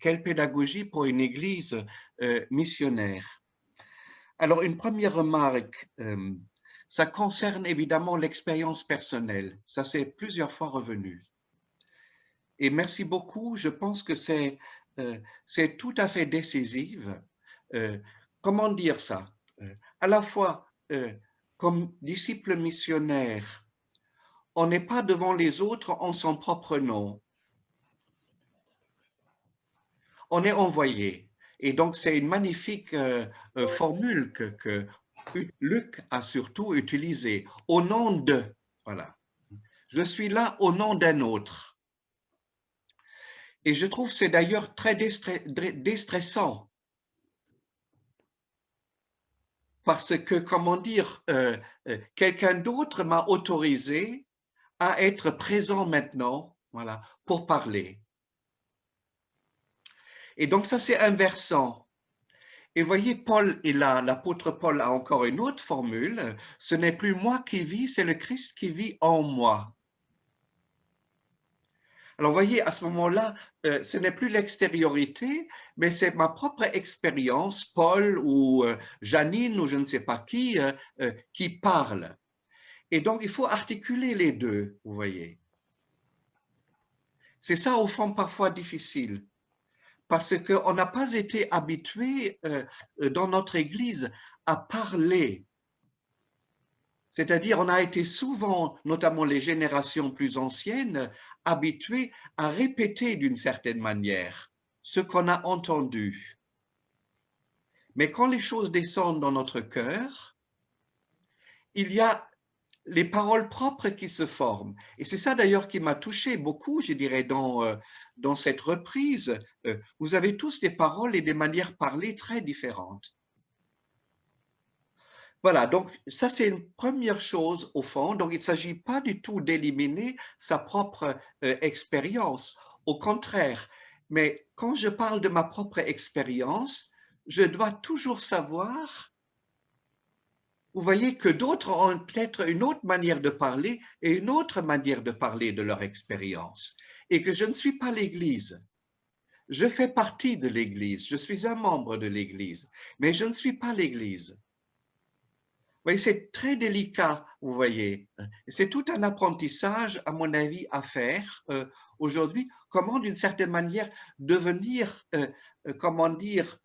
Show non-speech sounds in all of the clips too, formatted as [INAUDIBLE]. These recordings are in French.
quelle pédagogie pour une église euh, missionnaire Alors, une première remarque, euh, ça concerne évidemment l'expérience personnelle. Ça, c'est plusieurs fois revenu. Et merci beaucoup. Je pense que c'est euh, tout à fait décisif. comment dire ça? À la fois, comme disciple missionnaire, on n'est pas devant les autres en son propre nom. On est envoyé. Et donc, c'est une magnifique euh, euh, formule que, Luc a surtout utilisée. Au nom de, voilà. Je suis là au nom d'un autre. Et je trouve c'est d'ailleurs très déstressant. Parce que, comment dire, euh, quelqu'un d'autre m'a autorisé à être présent maintenant, voilà, pour parler. Et donc ça, c'est inversant. Et voyez, Paul est là, l'apôtre Paul a encore une autre formule. Ce n'est plus moi qui vis, c'est le Christ qui vit en moi. Alors, voyez, à ce moment-là, euh, ce n'est plus l'extériorité, mais c'est ma propre expérience, Paul ou euh, Janine ou je ne sais pas qui, euh, qui parle. Et donc, il faut articuler les deux, vous voyez. C'est ça, au fond, parfois difficile, parce qu'on n'a pas été habitué euh, euh, dans notre Église à parler. C'est-à-dire, on a été souvent, notamment les générations plus anciennes, habitués à répéter d'une certaine manière ce qu'on a entendu. Mais quand les choses descendent dans notre cœur, il y a les paroles propres qui se forment. Et c'est ça d'ailleurs qui m'a touché beaucoup, je dirais, dans, euh, dans cette reprise. Euh, vous avez tous des paroles et des manières parlées très différentes. Voilà, donc ça c'est une première chose au fond. Donc il ne s'agit pas du tout d'éliminer sa propre euh, expérience. Au contraire, mais quand je parle de ma propre expérience, je dois toujours savoir vous voyez que d'autres ont peut-être une autre manière de parler et une autre manière de parler de leur expérience. Et que je ne suis pas l'Église. Je fais partie de l'Église, je suis un membre de l'Église, mais je ne suis pas l'Église. C'est très délicat, vous voyez. C'est tout un apprentissage, à mon avis, à faire euh, aujourd'hui. Comment, d'une certaine manière, devenir, euh, euh, comment dire,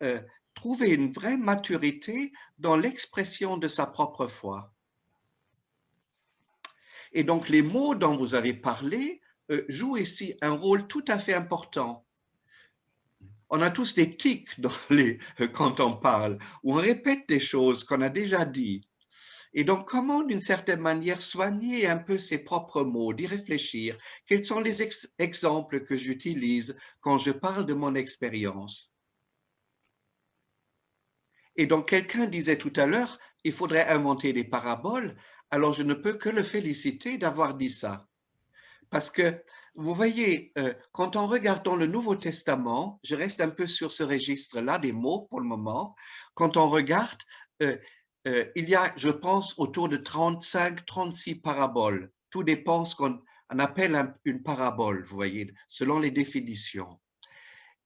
trouver une vraie maturité dans l'expression de sa propre foi. Et donc, les mots dont vous avez parlé euh, jouent ici un rôle tout à fait important. On a tous des tics dans euh, quand on parle, où on répète des choses qu'on a déjà dit. Et donc, comment, d'une certaine manière, soigner un peu ses propres mots, d'y réfléchir? Quels sont les exemples que j'utilise quand je parle de mon expérience? Et donc, quelqu'un disait tout à l'heure, il faudrait inventer des paraboles. Alors, je ne peux que le féliciter d'avoir dit ça. Parce que, vous voyez, euh, quand on regarde dans le Nouveau Testament, je reste un peu sur ce registre-là des mots pour le moment, quand on regarde, euh, euh, il y a, je pense, autour de 35, 36 paraboles. Tout dépend ce qu'on appelle une parabole, vous voyez, selon les définitions.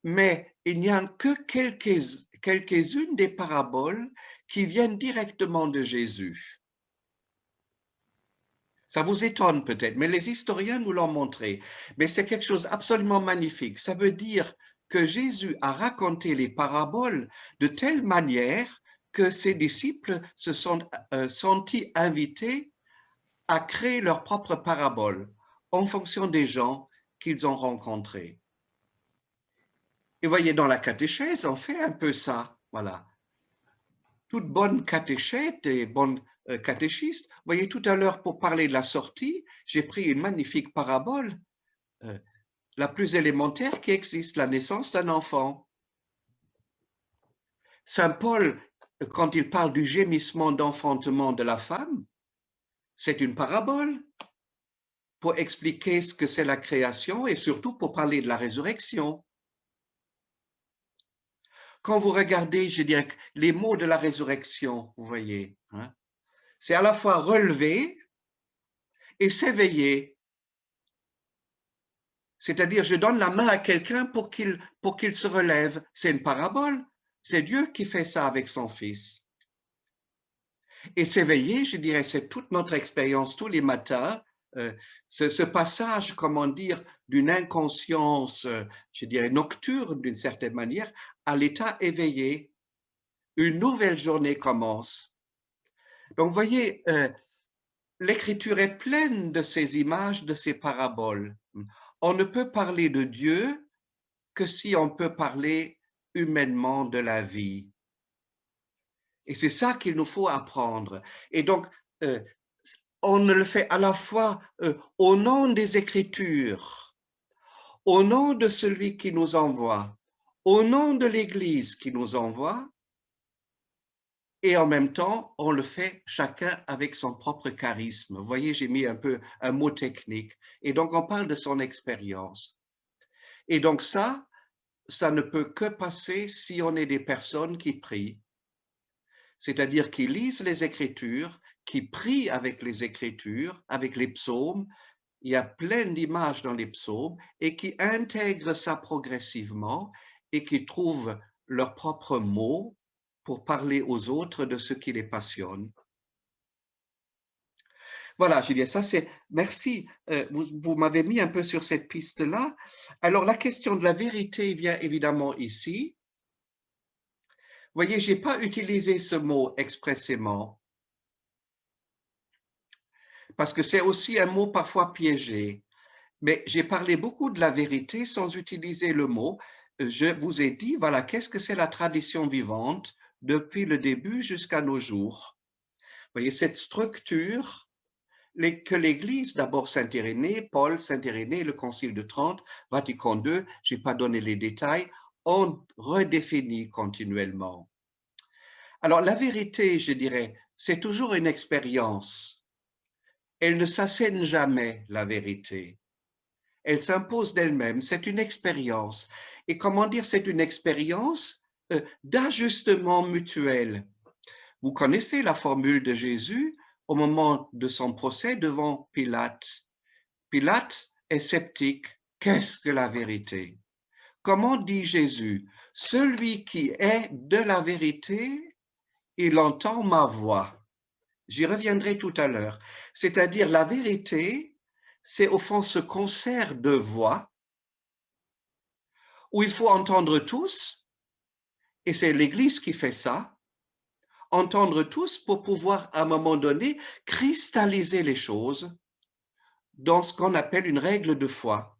Mais il n'y a que quelques quelques-unes des paraboles qui viennent directement de Jésus. Ça vous étonne peut-être, mais les historiens nous l'ont montré. Mais c'est quelque chose absolument magnifique. Ça veut dire que Jésus a raconté les paraboles de telle manière que ses disciples se sont euh, sentis invités à créer leurs propres paraboles en fonction des gens qu'ils ont rencontrés. Et voyez, dans la catéchèse, on fait un peu ça. Voilà. Toute bonne catéchète et bonne euh, catéchiste. Voyez, tout à l'heure, pour parler de la sortie, j'ai pris une magnifique parabole, euh, la plus élémentaire qui existe, la naissance d'un enfant. Saint Paul, quand il parle du gémissement d'enfantement de la femme, c'est une parabole pour expliquer ce que c'est la création et surtout pour parler de la résurrection. Quand vous regardez, je dirais, les mots de la résurrection, vous voyez, hein, c'est à la fois relever et s'éveiller. C'est-à-dire, je donne la main à quelqu'un pour qu'il pour qu'il se relève. C'est une parabole. C'est Dieu qui fait ça avec son Fils. Et s'éveiller, je dirais, c'est toute notre expérience tous les matins. Euh, ce, passage, comment dire, d'une inconscience, euh, je dirais, nocturne d'une certaine manière, à l'état éveillé. Une nouvelle journée commence. Donc, vous voyez, euh, l'écriture est pleine de ces images, de ces paraboles. On ne peut parler de Dieu que si on peut parler humainement de la vie. Et c'est ça qu'il nous faut apprendre. Et donc, on le fait à la fois euh, au nom des Écritures, au nom de celui qui nous envoie, au nom de l'Église qui nous envoie, et en même temps, on le fait chacun avec son propre charisme. Vous voyez, j'ai mis un peu un mot technique. Et donc, on parle de son expérience. Et donc ça, ça ne peut que passer si on est des personnes qui prient, c'est-à-dire qui lisent les Écritures, qui prient avec les Écritures, avec les psaumes. Il y a plein d'images dans les psaumes et qui intègrent ça progressivement et qui trouvent leurs propres mots pour parler aux autres de ce qui les passionne. Voilà, Julien, ça c'est, merci, euh, vous, vous m'avez mis un peu sur cette piste-là. Alors, la question de la vérité vient évidemment ici. Vous voyez, je n'ai pas utilisé ce mot expressément, parce que c'est aussi un mot parfois piégé. Mais j'ai parlé beaucoup de la vérité sans utiliser le mot. Je vous ai dit, voilà, qu'est-ce que c'est la tradition vivante depuis le début jusqu'à nos jours? Vous voyez, cette structure que l'Église, d'abord Saint-Irénée, Paul, Saint-Irénée, le Concile de Trente, Vatican II, je n'ai pas donné les détails, ont redéfini continuellement. Alors, la vérité, je dirais, c'est toujours une expérience. Elle ne s'assène jamais, la vérité. Elle s'impose d'elle-même, c'est une expérience. Et comment dire, c'est une expérience? Euh, d'ajustement mutuel. Vous connaissez la formule de Jésus au moment de son procès devant Pilate. Pilate est sceptique. Qu'est-ce que la vérité? Comment dit Jésus? Celui qui est de la vérité, il entend ma voix. J'y reviendrai tout à l'heure. C'est-à-dire la vérité, c'est au fond ce concert de voix où il faut entendre tous et c'est l'Église qui fait ça, entendre tous pour pouvoir, à un moment donné, cristalliser les choses dans ce qu'on appelle une règle de foi.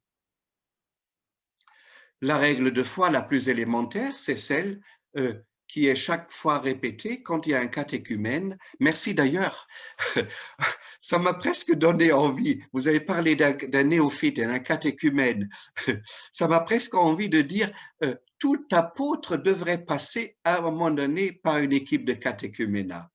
La règle de foi la plus élémentaire, c'est celle euh, qui est chaque fois répétée quand il y a un catéchumène. Merci d'ailleurs, [LAUGHS] ça m'a presque donné envie. Vous avez parlé d'un néophyte, d'un catéchumène. [LAUGHS] Ça m'a presque envie de dire, euh, tout apôtre devrait passer à un moment donné par une équipe de catéchuménat.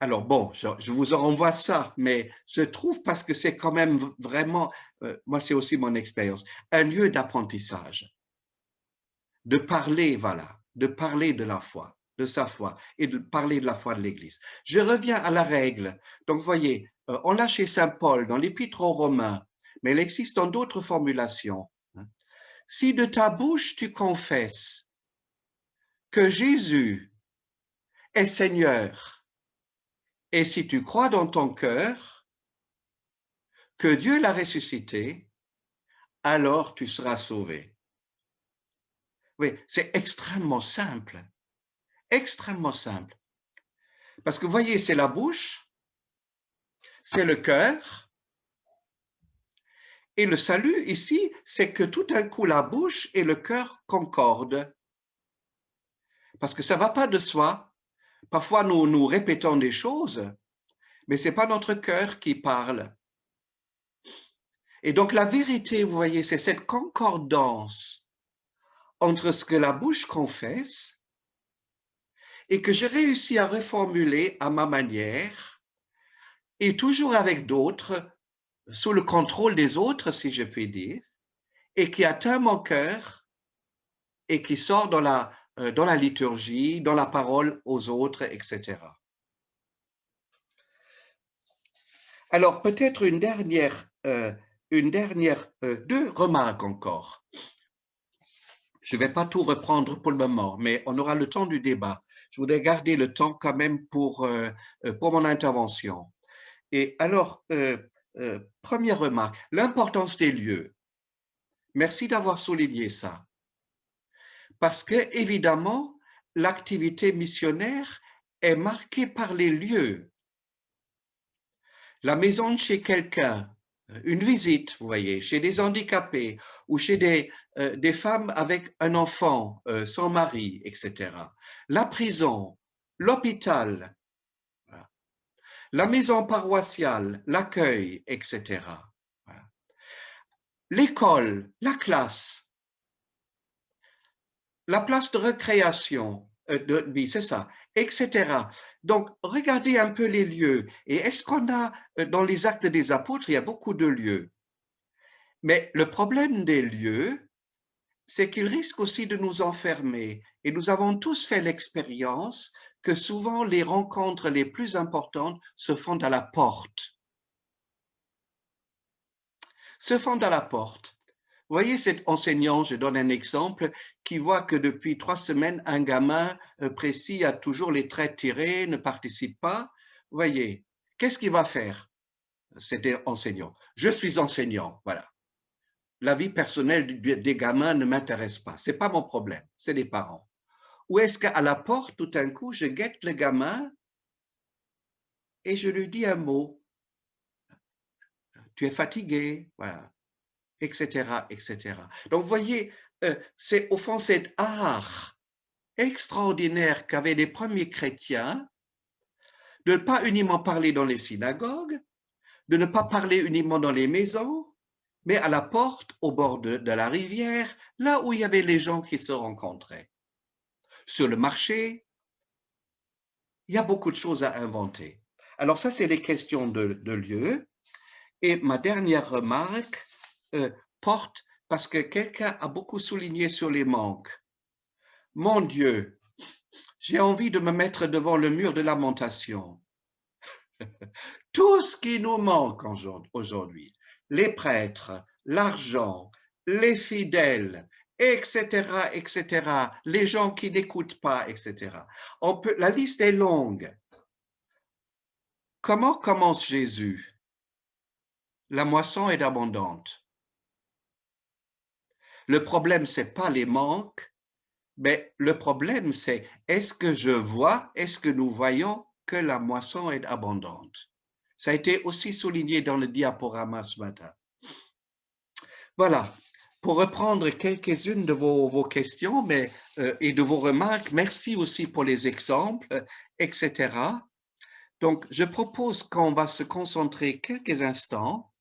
Alors bon, je, vous renvoie ça, mais je trouve parce que c'est quand même vraiment, euh, moi c'est aussi mon expérience, un lieu d'apprentissage, de parler, voilà, de parler de la foi, de sa foi et de parler de la foi de l'Église. Je reviens à la règle. Donc, voyez, euh, on l'a chez Saint Paul dans l'Épître aux Romains, mais elle existe dans d'autres formulations. Si de ta bouche tu confesses que Jésus est Seigneur, et si tu crois dans ton cœur que Dieu l'a ressuscité, alors tu seras sauvé. Oui, c'est extrêmement simple, extrêmement simple. Parce que vous voyez, c'est la bouche, c'est le cœur, et le salut ici, c'est que tout d'un coup, la bouche et le cœur concordent. Parce que ça ne va pas de soi. Parfois, nous, nous répétons des choses, mais ce n'est pas notre cœur qui parle. Et donc, la vérité, vous voyez, c'est cette concordance entre ce que la bouche confesse et que j'ai réussi à reformuler à ma manière, et toujours avec d'autres, sous le contrôle des autres, si je puis dire, et qui atteint mon cœur et qui sort dans la, euh, liturgie, dans la parole aux autres, etc. Alors, peut-être une dernière euh, une dernière, euh, deux remarques encore. Je ne vais pas tout reprendre pour le moment, mais on aura le temps du débat. Je voudrais garder le temps quand même pour, euh, euh, pour mon intervention. Et alors, première remarque, l'importance des lieux. Merci d'avoir souligné ça. Parce que, évidemment, l'activité missionnaire est marquée par les lieux. La maison de chez quelqu'un, une visite, vous voyez, chez des handicapés ou chez des, euh, des femmes avec un enfant euh, sans mari, etc. La prison, l'hôpital, la maison paroissiale, l'accueil, etc. L'école, la classe, la place de récréation, euh, de, oui, c'est ça, etc. Donc, regardez un peu les lieux. Et est-ce qu'on a, euh, dans les actes des apôtres, il y a beaucoup de lieux? Mais le problème des lieux, c'est qu'ils risquent aussi de nous enfermer. Et nous avons tous fait l'expérience que souvent les rencontres les plus importantes se font à la porte. Se font à la porte. Voyez cet enseignant, je donne un exemple, qui voit que depuis trois semaines, un gamin euh, précis a toujours les traits tirés, ne participe pas. Voyez, qu'est-ce qu'il va faire C'était enseignant? Je suis enseignant, voilà. La vie personnelle des gamins ne m'intéresse pas. C'est pas mon problème, c'est les parents. Ou est-ce qu'à la porte, tout d'un coup, je guette le gamin et je lui dis un mot. Tu es fatigué, voilà etc., etc. Donc, vous voyez, euh, c'est au fond cet art extraordinaire qu'avaient les premiers chrétiens de ne pas uniquement parler dans les synagogues, de ne pas parler uniquement dans les maisons, mais à la porte, au bord de, la rivière, là où il y avait les gens qui se rencontraient. Sur le marché, il y a beaucoup de choses à inventer. Alors ça, c'est les questions de lieu. Et ma dernière remarque, euh, porte parce que quelqu'un a beaucoup souligné sur les manques. Mon Dieu, j'ai envie de me mettre devant le mur de lamentation. [LAUGHS] Tout ce qui nous manque aujourd'hui, les prêtres, l'argent, les fidèles, etc., etc., les gens qui n'écoutent pas, etc. On peut, la liste est longue. Comment commence Jésus? La moisson est abondante. Le problème, c'est pas les manques, mais le problème, c'est est-ce que je vois, est-ce que nous voyons que la moisson est abondante? Ça a été aussi souligné dans le diaporama ce matin. Voilà, pour reprendre quelques-unes de vos, questions mais, euh, et de vos remarques, merci aussi pour les exemples, etc. Donc, je propose qu'on va se concentrer quelques instants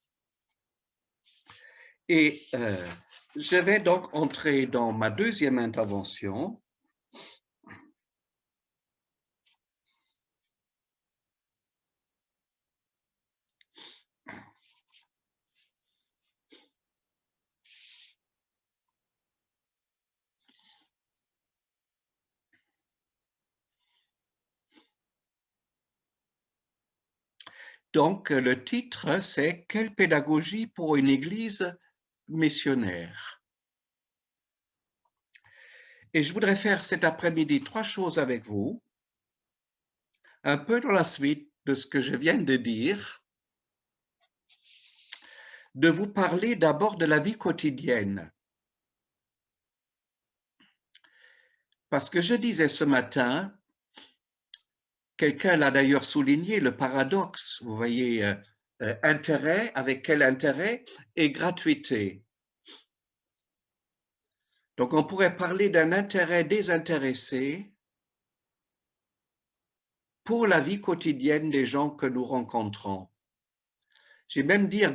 et euh, je vais donc entrer dans ma deuxième intervention. Donc, le titre, c'est « Quelle pédagogie pour une Église missionnaire. Et je voudrais faire cet après-midi trois choses avec vous, un peu dans la suite de ce que je viens de dire, de vous parler d'abord de la vie quotidienne. Parce que je disais ce matin, quelqu'un l'a d'ailleurs souligné, le paradoxe, vous voyez, euh, intérêt, avec quel intérêt, et gratuité. Donc, on pourrait parler d'un intérêt désintéressé pour la vie quotidienne des gens que nous rencontrons. J'ai même dire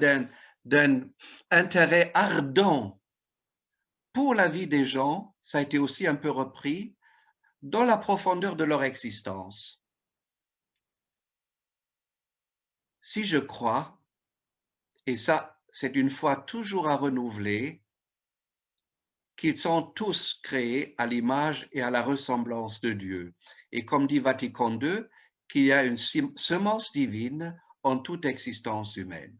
d'un intérêt ardent pour la vie des gens, ça a été aussi un peu repris, dans la profondeur de leur existence. Si je crois, et ça c'est une fois toujours à renouveler, qu'ils sont tous créés à l'image et à la ressemblance de Dieu. Et comme dit Vatican II, qu'il y a une semence divine en toute existence humaine.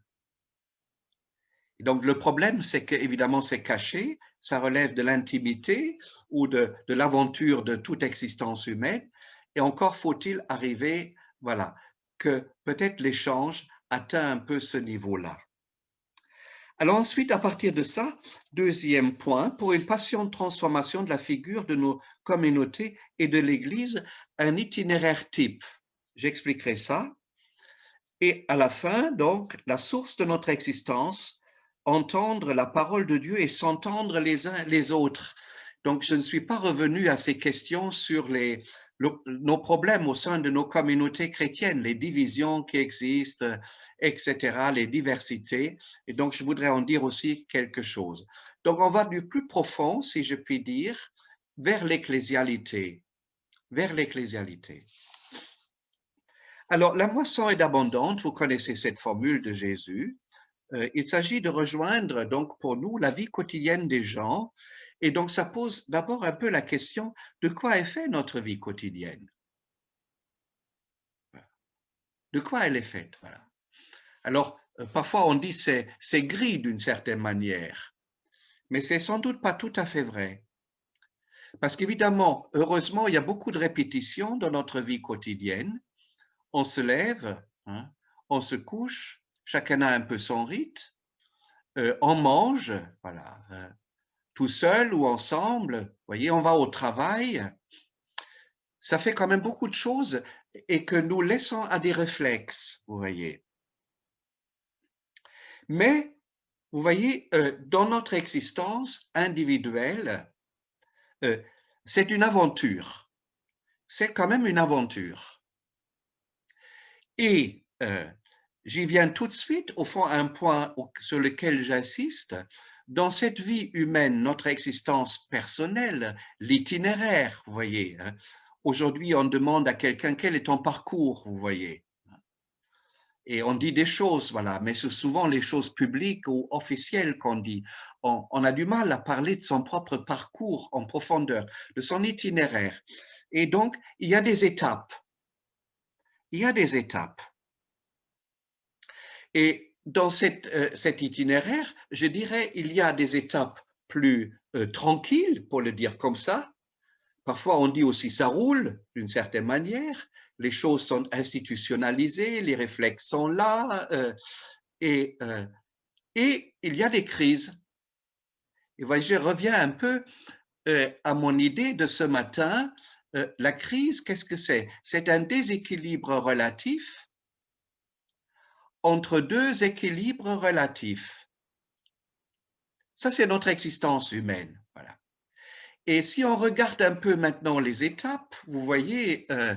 donc, le problème, c'est qu'évidemment, c'est caché, ça relève de l'intimité ou de l'aventure de toute existence humaine. Et encore faut-il arriver, voilà, que peut-être l'échange atteint un peu ce niveau-là. Alors ensuite, à partir de ça, deuxième point, pour une passion de transformation de la figure de nos communautés et de l'Église, un itinéraire type. J'expliquerai ça. Et à la fin, donc, la source de notre existence, entendre la parole de Dieu et s'entendre les uns les autres. Donc, je ne suis pas revenu à ces questions sur les, nos problèmes au sein de nos communautés chrétiennes, les divisions qui existent, etc., les diversités. Et donc, je voudrais en dire aussi quelque chose. Donc, on va du plus profond, si je puis dire, vers l'ecclésialité, vers l'ecclésialité. Alors, la moisson est abondante, vous connaissez cette formule de Jésus. Euh, il s'agit de rejoindre donc pour nous la vie quotidienne des gens et donc ça pose d'abord un peu la question de quoi est faite notre vie quotidienne De quoi elle est faite voilà. Alors euh, parfois on dit c'est c'est gris d'une certaine manière, mais c'est sans doute pas tout à fait vrai. Parce qu'évidemment, heureusement, il y a beaucoup de répétitions dans notre vie quotidienne. On se lève, hein, on se couche, chacun a un peu son rite. Euh, on mange, voilà, euh, tout seul ou ensemble. voyez, on va au travail. Ça fait quand même beaucoup de choses et que nous laissons à des réflexes, vous voyez. Mais, vous voyez, euh, dans notre existence individuelle, c'est une aventure. C'est quand même une aventure. Et J'y viens tout de suite, au fond, un point sur lequel j'insiste. Dans cette vie humaine, notre existence personnelle, l'itinéraire, vous voyez. Hein. Aujourd'hui, on demande à quelqu'un quel est ton parcours, vous voyez. Et on dit des choses, voilà, mais c'est souvent les choses publiques ou officielles qu'on dit. On, on, a du mal à parler de son propre parcours en profondeur, de son itinéraire. Et donc, il y a des étapes. Il y a des étapes. Et dans euh, cet itinéraire, je dirais, il y a des étapes plus euh, tranquilles, pour le dire comme ça. Parfois, on dit aussi ça roule d'une certaine manière. Les choses sont institutionnalisées, les réflexes sont là. Euh, et, il y a des crises. Et voyez, je reviens un peu à mon idée de ce matin. la crise, qu'est-ce que c'est? C'est un déséquilibre relatif entre deux équilibres relatifs. Ça, c'est notre existence humaine. Voilà. Et si on regarde un peu maintenant les étapes, vous voyez, euh,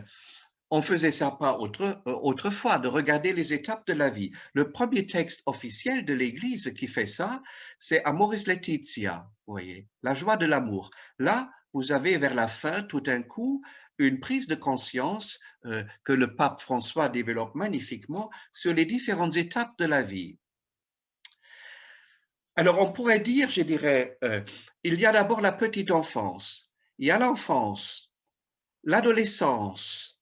on faisait ça pas autre, euh, autrefois, de regarder les étapes de la vie. Le premier texte officiel de l'Église qui fait ça, c'est Amoris Laetitia, vous voyez, la joie de l'amour. Là, vous avez vers la fin, tout d'un coup, une prise de conscience euh, que le pape François développe magnifiquement sur les différentes étapes de la vie. Alors on pourrait dire, je dirais, euh, il y a d'abord la petite enfance, il y a l'enfance, l'adolescence,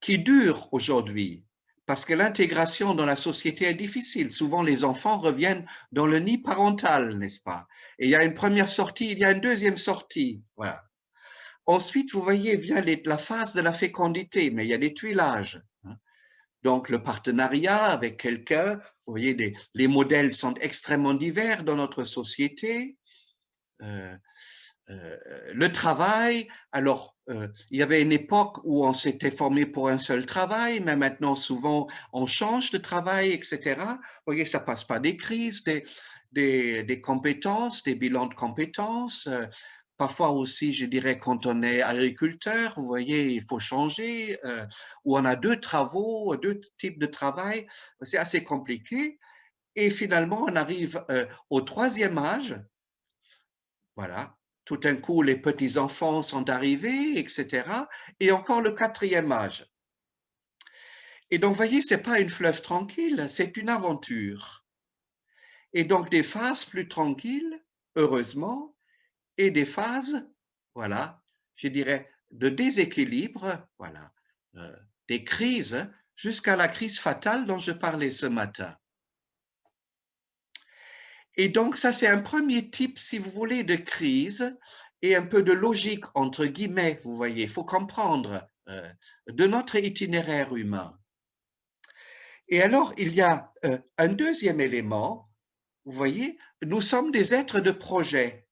qui dure aujourd'hui, parce que l'intégration dans la société est difficile. Souvent, les enfants reviennent dans le nid parental, n'est-ce pas? Et il y a une première sortie, il y a une deuxième sortie. Voilà. Ensuite, vous voyez, vient la phase de la fécondité, mais il y a des tuilages. Hein. Donc, le partenariat avec quelqu'un, vous voyez, les modèles sont extrêmement divers dans notre société. Euh, euh, le travail, alors, euh, il y avait une époque où on s'était formé pour un seul travail, mais maintenant, souvent, on change de travail, etc. Vous voyez, ça passe pas des crises, des, des compétences, des bilans de compétences. Parfois aussi, je dirais, quand on est agriculteur, vous voyez, il faut changer, euh, ou on a deux travaux, deux types de travail, c'est assez compliqué. Et finalement, on arrive euh, au troisième âge. Voilà, tout d'un coup, les petits-enfants sont arrivés, etc. Et encore le quatrième âge. Et donc, vous voyez, ce n'est pas une fleuve tranquille, c'est une aventure. Et donc, des phases plus tranquilles, heureusement, et des phases, voilà, je dirais, de déséquilibre, voilà, euh, des crises, jusqu'à la crise fatale dont je parlais ce matin. Et donc, ça, c'est un premier type, si vous voulez, de crise et un peu de logique, entre guillemets, vous voyez. Il faut comprendre euh, de notre itinéraire humain. Et alors, il y a euh, un deuxième élément, vous voyez, nous sommes des êtres de projet.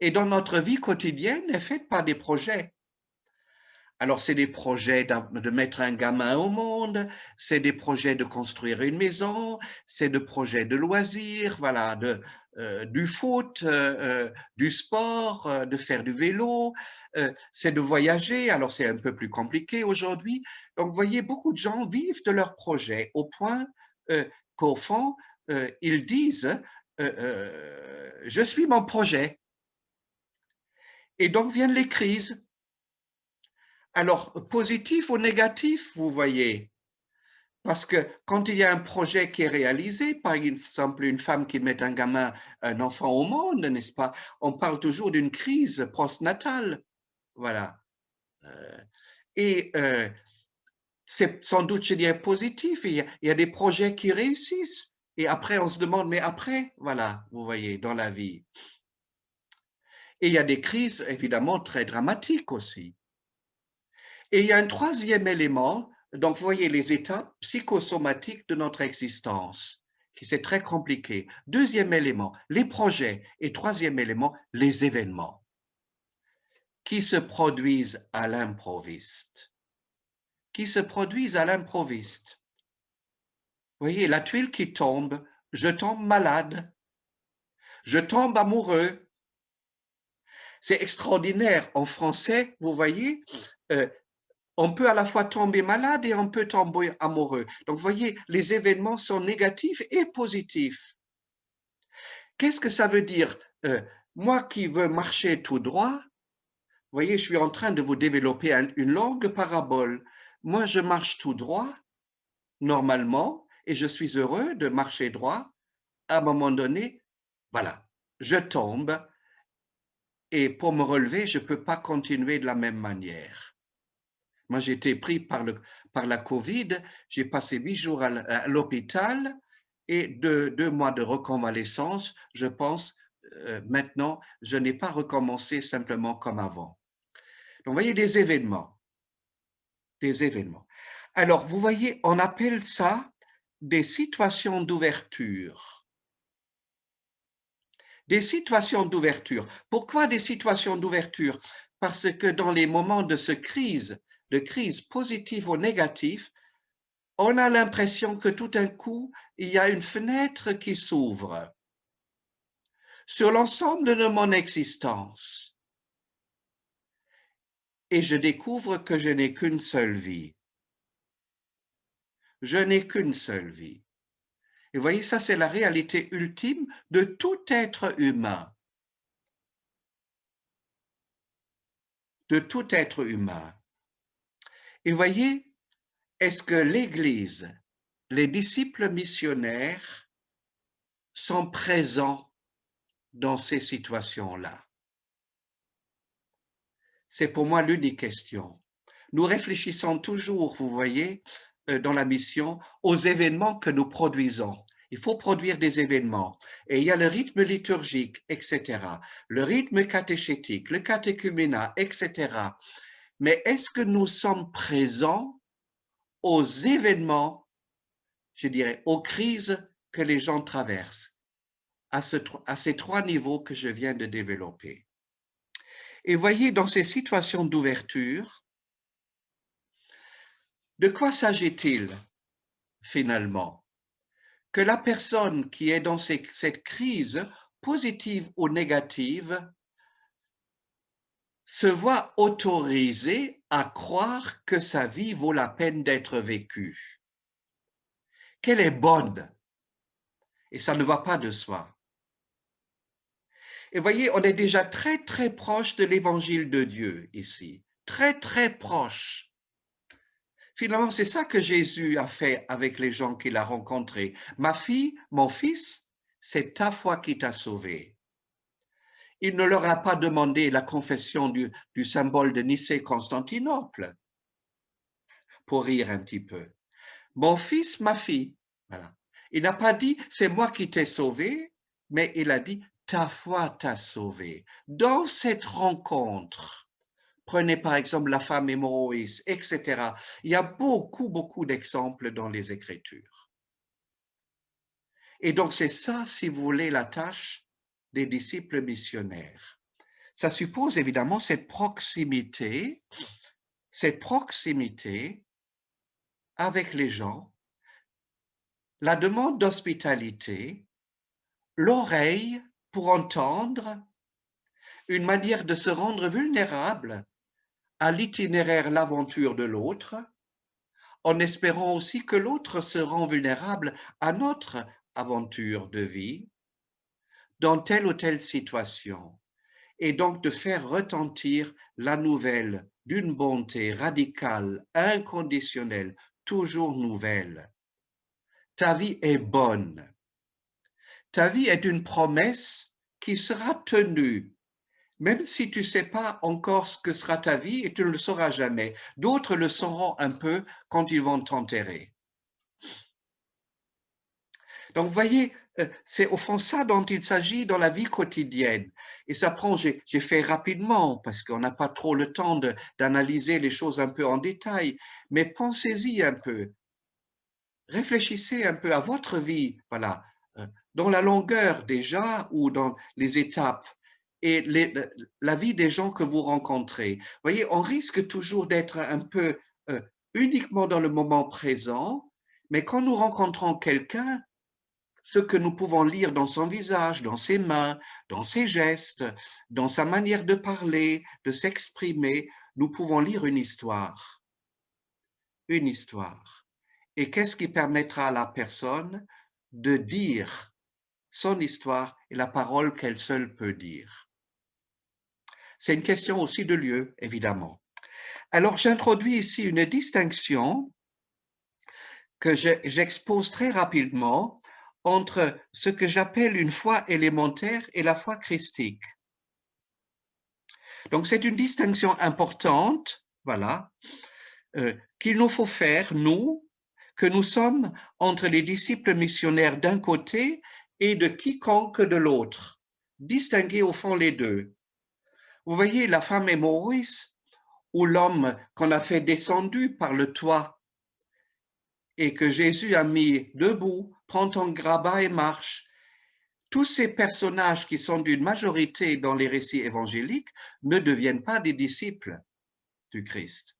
Et dans notre vie quotidienne est faite par des projets. Alors, c'est des projets de mettre un gamin au monde, c'est des projets de construire une maison, c'est des projets de loisirs, voilà, de, euh, du foot, euh, euh, du sport, de faire du vélo, c'est de voyager. Alors, c'est un peu plus compliqué aujourd'hui. Donc, vous voyez, beaucoup de gens vivent de leurs projets au point qu'au fond, ils disent je suis mon projet ». Et donc viennent les crises alors, positif ou négatif, vous voyez Parce que quand il y a un projet qui est réalisé, par exemple une femme qui met un gamin, un enfant au monde, n'est-ce pas On parle toujours d'une crise postnatale. Voilà. Euh, et euh, c'est sans doute, je dirais, positif. Il y, a, il y a des projets qui réussissent. Et après, on se demande, mais après, voilà, vous voyez, dans la vie. Et il y a des crises, évidemment, très dramatiques aussi. Et il y a un troisième élément, donc vous voyez les états psychosomatiques de notre existence, qui c'est très compliqué. Deuxième élément, les projets. Et troisième élément, les événements qui se produisent à l'improviste. Qui se produisent à l'improviste. Vous voyez, la tuile qui tombe, je tombe malade, je tombe amoureux. C'est extraordinaire. En français, vous voyez, euh, on peut à la fois tomber malade et on peut tomber amoureux. Donc, vous voyez, les événements sont négatifs et positifs. Qu'est-ce que ça veut dire? Euh, Moi qui veux marcher tout droit, vous voyez, je suis en train de vous développer une longue parabole. Moi, je marche tout droit, normalement, et je suis heureux de marcher droit. À un moment donné, voilà, je tombe, et pour me relever, je ne peux pas continuer de la même manière. Moi, j'ai été pris par, le, par la Covid, j'ai passé huit jours à l'hôpital et deux, deux, mois de reconvalescence. Je pense euh, maintenant, je n'ai pas recommencé simplement comme avant. Donc, vous voyez des événements, des événements. Alors, vous voyez, on appelle ça des situations d'ouverture. Des situations d'ouverture. Pourquoi des situations d'ouverture? Parce que dans les moments de ce crise, de crise positive ou négative, on a l'impression que tout d'un coup, il y a une fenêtre qui s'ouvre sur l'ensemble de mon existence. Et je découvre que je n'ai qu'une seule vie. Je n'ai qu'une seule vie. Et vous voyez, ça c'est la réalité ultime de tout être humain. De tout être humain. Et voyez, est-ce que l'Église, les disciples missionnaires sont présents dans ces situations-là? C'est pour moi l'unique question. Nous réfléchissons toujours, vous voyez, dans la mission, aux événements que nous produisons. Il faut produire des événements. Et il y a le rythme liturgique, etc. Le rythme catéchétique, le catéchuménat, etc. Mais est-ce que nous sommes présents aux événements, je dirais, aux crises que les gens traversent, à, ces trois niveaux que je viens de développer? Et voyez, dans ces situations d'ouverture, de quoi s'agit-il finalement? Que la personne qui est dans cette crise, positive ou négative, se voit autorisé à croire que sa vie vaut la peine d'être vécue, qu'elle est bonne, et ça ne va pas de soi. Et voyez, on est déjà très très proche de l'évangile de Dieu ici, très très proche. Finalement, c'est ça que Jésus a fait avec les gens qu'il a rencontrés. Ma fille, mon fils, c'est ta foi qui t'a sauvé il ne leur a pas demandé la confession du, symbole de Nicée-Constantinople, pour rire un petit peu. Mon fils, ma fille. Il n'a pas dit c'est moi qui t'ai sauvé, mais il a dit ta foi t'a sauvé. Dans cette rencontre, prenez par exemple la femme hémorroïs, etc. Il y a beaucoup, beaucoup d'exemples dans les Écritures. Et donc c'est ça, si vous voulez, la tâche des disciples missionnaires. Ça suppose évidemment cette proximité, cette proximité avec les gens, la demande d'hospitalité, l'oreille pour entendre, une manière de se rendre vulnérable à l'itinéraire, l'aventure de l'autre, en espérant aussi que l'autre se rend vulnérable à notre aventure de vie dans telle ou telle situation, et donc de faire retentir la nouvelle d'une bonté radicale, inconditionnelle, toujours nouvelle. Ta vie est bonne. Ta vie est une promesse qui sera tenue, même si tu ne sais pas encore ce que sera ta vie et tu ne le sauras jamais. D'autres le sauront un peu quand ils vont t'enterrer. Donc, vous voyez, euh, c'est au fond ça dont il s'agit dans la vie quotidienne. Et ça prend, j'ai fait rapidement parce qu'on n'a pas trop le temps d'analyser les choses un peu en détail, mais pensez-y un peu. Réfléchissez un peu à votre vie, voilà, euh, dans la longueur déjà ou dans les étapes et la vie des gens que vous rencontrez. Vous voyez, on risque toujours d'être un peu euh, uniquement dans le moment présent, mais quand nous rencontrons quelqu'un, ce que nous pouvons lire dans son visage, dans ses mains, dans ses gestes, dans sa manière de parler, de s'exprimer, nous pouvons lire une histoire. Une histoire. Et qu'est-ce qui permettra à la personne de dire son histoire et la parole qu'elle seule peut dire? C'est une question aussi de lieu, évidemment. Alors, j'introduis ici une distinction que j'expose très rapidement entre ce que j'appelle une foi élémentaire et la foi christique. Donc c'est une distinction importante, voilà, euh, qu'il nous faut faire, nous, que nous sommes entre les disciples missionnaires d'un côté et de quiconque de l'autre, distinguer au fond les deux. Vous voyez la femme est Maurice ou l'homme qu'on a fait descendu par le toit et que Jésus a mis debout prend ton grabat et marche. Tous ces personnages qui sont d'une majorité dans les récits évangéliques ne deviennent pas des disciples du Christ.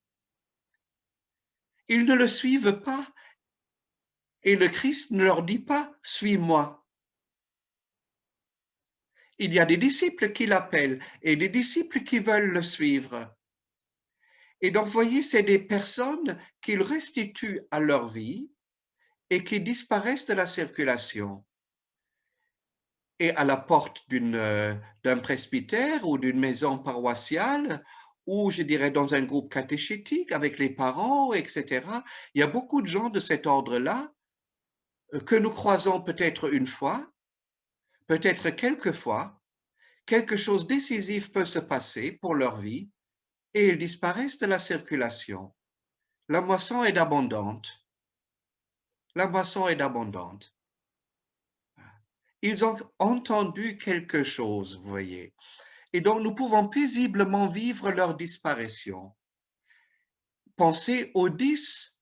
Ils ne le suivent pas et le Christ ne leur dit pas « suis-moi ». Il y a des disciples qui l'appellent et des disciples qui veulent le suivre. Et donc, voyez, c'est des personnes qu'ils restituent à leur vie et qui disparaissent de la circulation. Et à la porte d'un presbytère ou d'une maison paroissiale, ou je dirais dans un groupe catéchétique avec les parents, etc., il y a beaucoup de gens de cet ordre-là euh, que nous croisons peut-être une fois, peut-être quelques fois, quelque chose décisif peut se passer pour leur vie et ils disparaissent de la circulation. La moisson est abondante la moisson est abondante. Ils ont entendu quelque chose, vous voyez. Et donc, nous pouvons paisiblement vivre leur disparition. Pensez aux dix,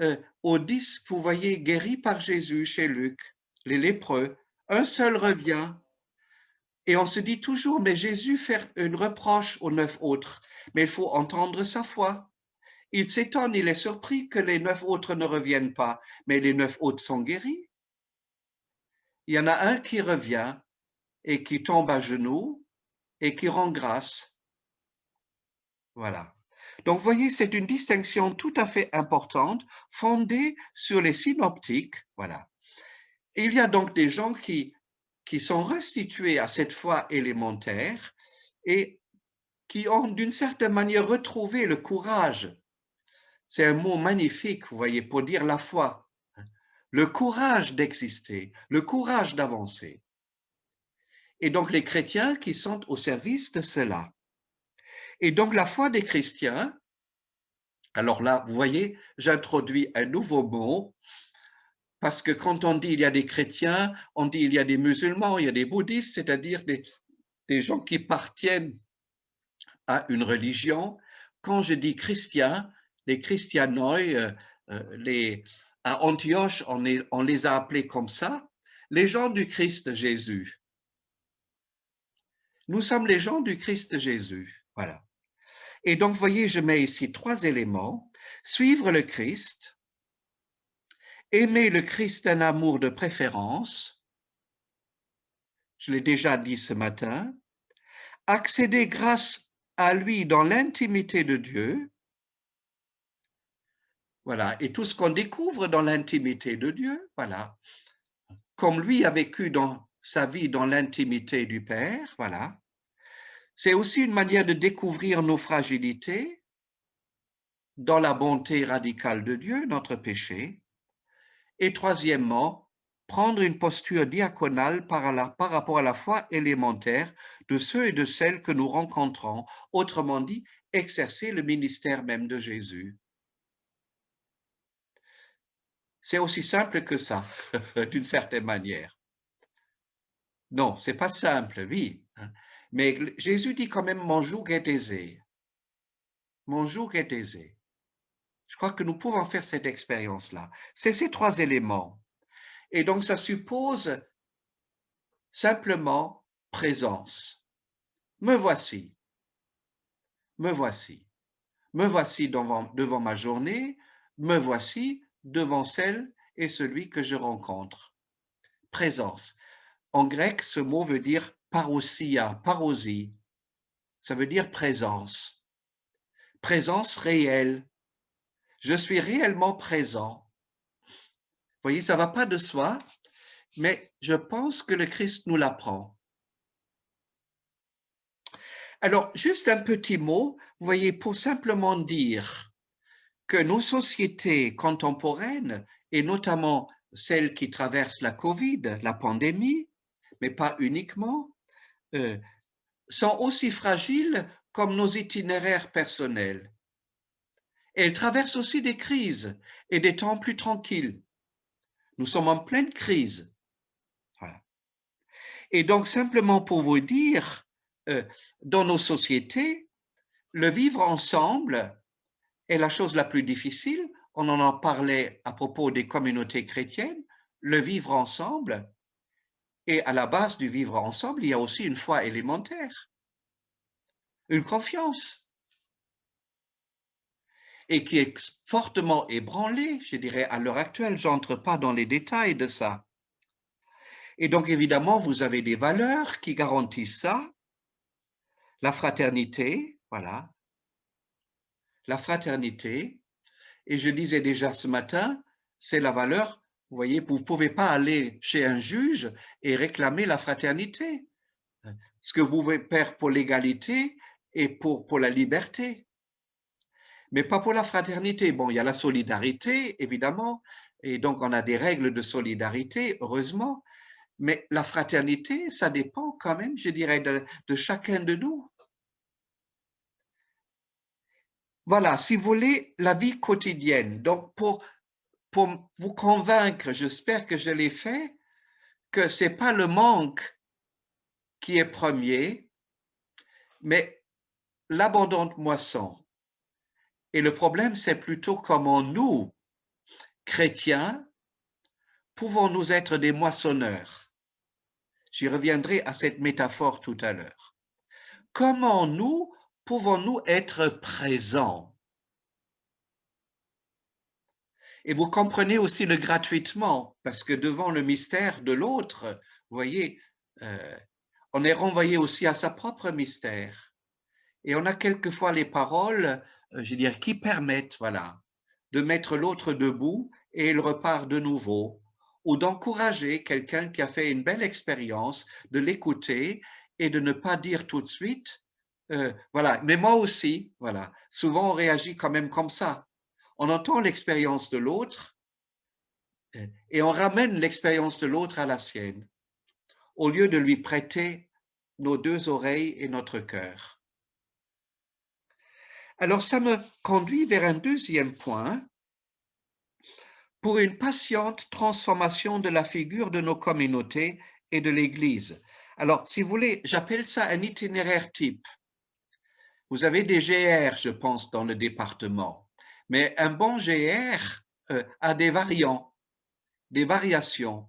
euh, aux dix, vous voyez, guéris par Jésus chez Luc, les lépreux. Un seul revient. Et on se dit toujours, mais Jésus fait une reproche aux neuf autres. Mais il faut entendre sa foi. Il s'étonne, il est surpris que les neuf autres ne reviennent pas, mais les neuf autres sont guéris. Il y en a un qui revient et qui tombe à genoux et qui rend grâce. Voilà. Donc, voyez, c'est une distinction tout à fait importante, fondée sur les synoptiques. Voilà. Il y a donc des gens qui, qui sont restitués à cette foi élémentaire et qui ont d'une certaine manière retrouvé le courage c'est un mot magnifique, vous voyez, pour dire la foi. Le courage d'exister, le courage d'avancer. Et donc les chrétiens qui sont au service de cela. Et donc la foi des chrétiens, alors là, vous voyez, j'introduis un nouveau mot, Parce que quand on dit il y a des chrétiens, on dit il y a des musulmans, il y a des bouddhistes, c'est-à-dire des, gens qui appartiennent à une religion. Quand je dis chrétien, les christianoi, euh, euh, les, à Antioche, on, on les a appelés comme ça, les gens du Christ Jésus. Nous sommes les gens du Christ Jésus. Voilà. Et donc, voyez, je mets ici trois éléments. Suivre le Christ, aimer le Christ d'un amour de préférence, je l'ai déjà dit ce matin, accéder grâce à lui dans l'intimité de Dieu, voilà, et tout ce qu'on découvre dans l'intimité de Dieu, voilà, comme lui a vécu dans sa vie dans l'intimité du Père, voilà. C'est aussi une manière de découvrir nos fragilités dans la bonté radicale de Dieu, notre péché. Et troisièmement, prendre une posture diaconale par, rapport à la foi élémentaire de ceux et de celles que nous rencontrons, autrement dit, exercer le ministère même de Jésus. C'est aussi simple que ça, [LAUGHS] d'une certaine manière. Non, c'est pas simple, oui. Mais Jésus dit quand même, mon joug est aisé. Mon joug est aisé. Je crois que nous pouvons faire cette expérience-là. C'est ces trois éléments. Et donc, ça suppose simplement présence. Me voici. Me voici. Me voici devant, ma journée. Me voici devant celle et celui que je rencontre. Présence. En grec, ce mot veut dire parousia, parosie. Ça veut dire présence. Présence réelle. Je suis réellement présent. Vous voyez, ça va pas de soi, mais je pense que le Christ nous l'apprend. Alors, juste un petit mot, vous voyez, pour simplement dire que nos sociétés contemporaines, et notamment celles qui traversent la Covid, la pandémie, mais pas uniquement, euh, sont aussi fragiles comme nos itinéraires personnels. Elles traversent aussi des crises et des temps plus tranquilles. Nous sommes en pleine crise. Et donc, simplement pour vous dire, euh, dans nos sociétés, le vivre ensemble est la chose la plus difficile. On en a parlé à propos des communautés chrétiennes. Le vivre ensemble et à la base du vivre ensemble, il y a aussi une foi élémentaire, une confiance, et qui est fortement ébranlée, je dirais, à l'heure actuelle. Je n'entre pas dans les détails de ça. Et donc, évidemment, vous avez des valeurs qui garantissent ça. La fraternité, voilà. La fraternité. Et je disais déjà ce matin, c'est la valeur vous voyez, vous ne pouvez pas aller chez un juge et réclamer la fraternité. Ce que vous pouvez faire pour l'égalité et pour, pour la liberté. Mais pas pour la fraternité. Bon, il y a la solidarité, évidemment, et donc on a des règles de solidarité, heureusement, mais la fraternité, ça dépend quand même, je dirais, de, chacun de nous. Voilà, si vous voulez, la vie quotidienne. Donc, pour pour vous convaincre, j'espère que je l'ai fait, que ce n'est pas le manque qui est premier, mais l'abondante moisson. Et le problème, c'est plutôt comment nous, chrétiens, pouvons-nous être des moissonneurs. J'y reviendrai à cette métaphore tout à l'heure. Comment nous pouvons-nous être présents? Et vous comprenez aussi le gratuitement, parce que devant le mystère de l'autre, vous voyez, euh, on est renvoyé aussi à sa propre mystère. Et on a quelquefois les paroles, dire, qui permettent, voilà, de mettre l'autre debout et il repart de nouveau, ou d'encourager quelqu'un qui a fait une belle expérience, de l'écouter et de ne pas dire tout de suite, euh, voilà, mais moi aussi, voilà. Souvent on réagit quand même comme ça on entend l'expérience de l'autre euh, et on ramène l'expérience de l'autre à la sienne, au lieu de lui prêter nos deux oreilles et notre cœur. Alors ça me conduit vers un deuxième point. pour une patiente transformation de la figure de nos communautés et de l'Église. Alors, si vous voulez, j'appelle ça un itinéraire type. Vous avez des GR, je pense, dans le département, mais un bon GR euh, a des variants, des variations.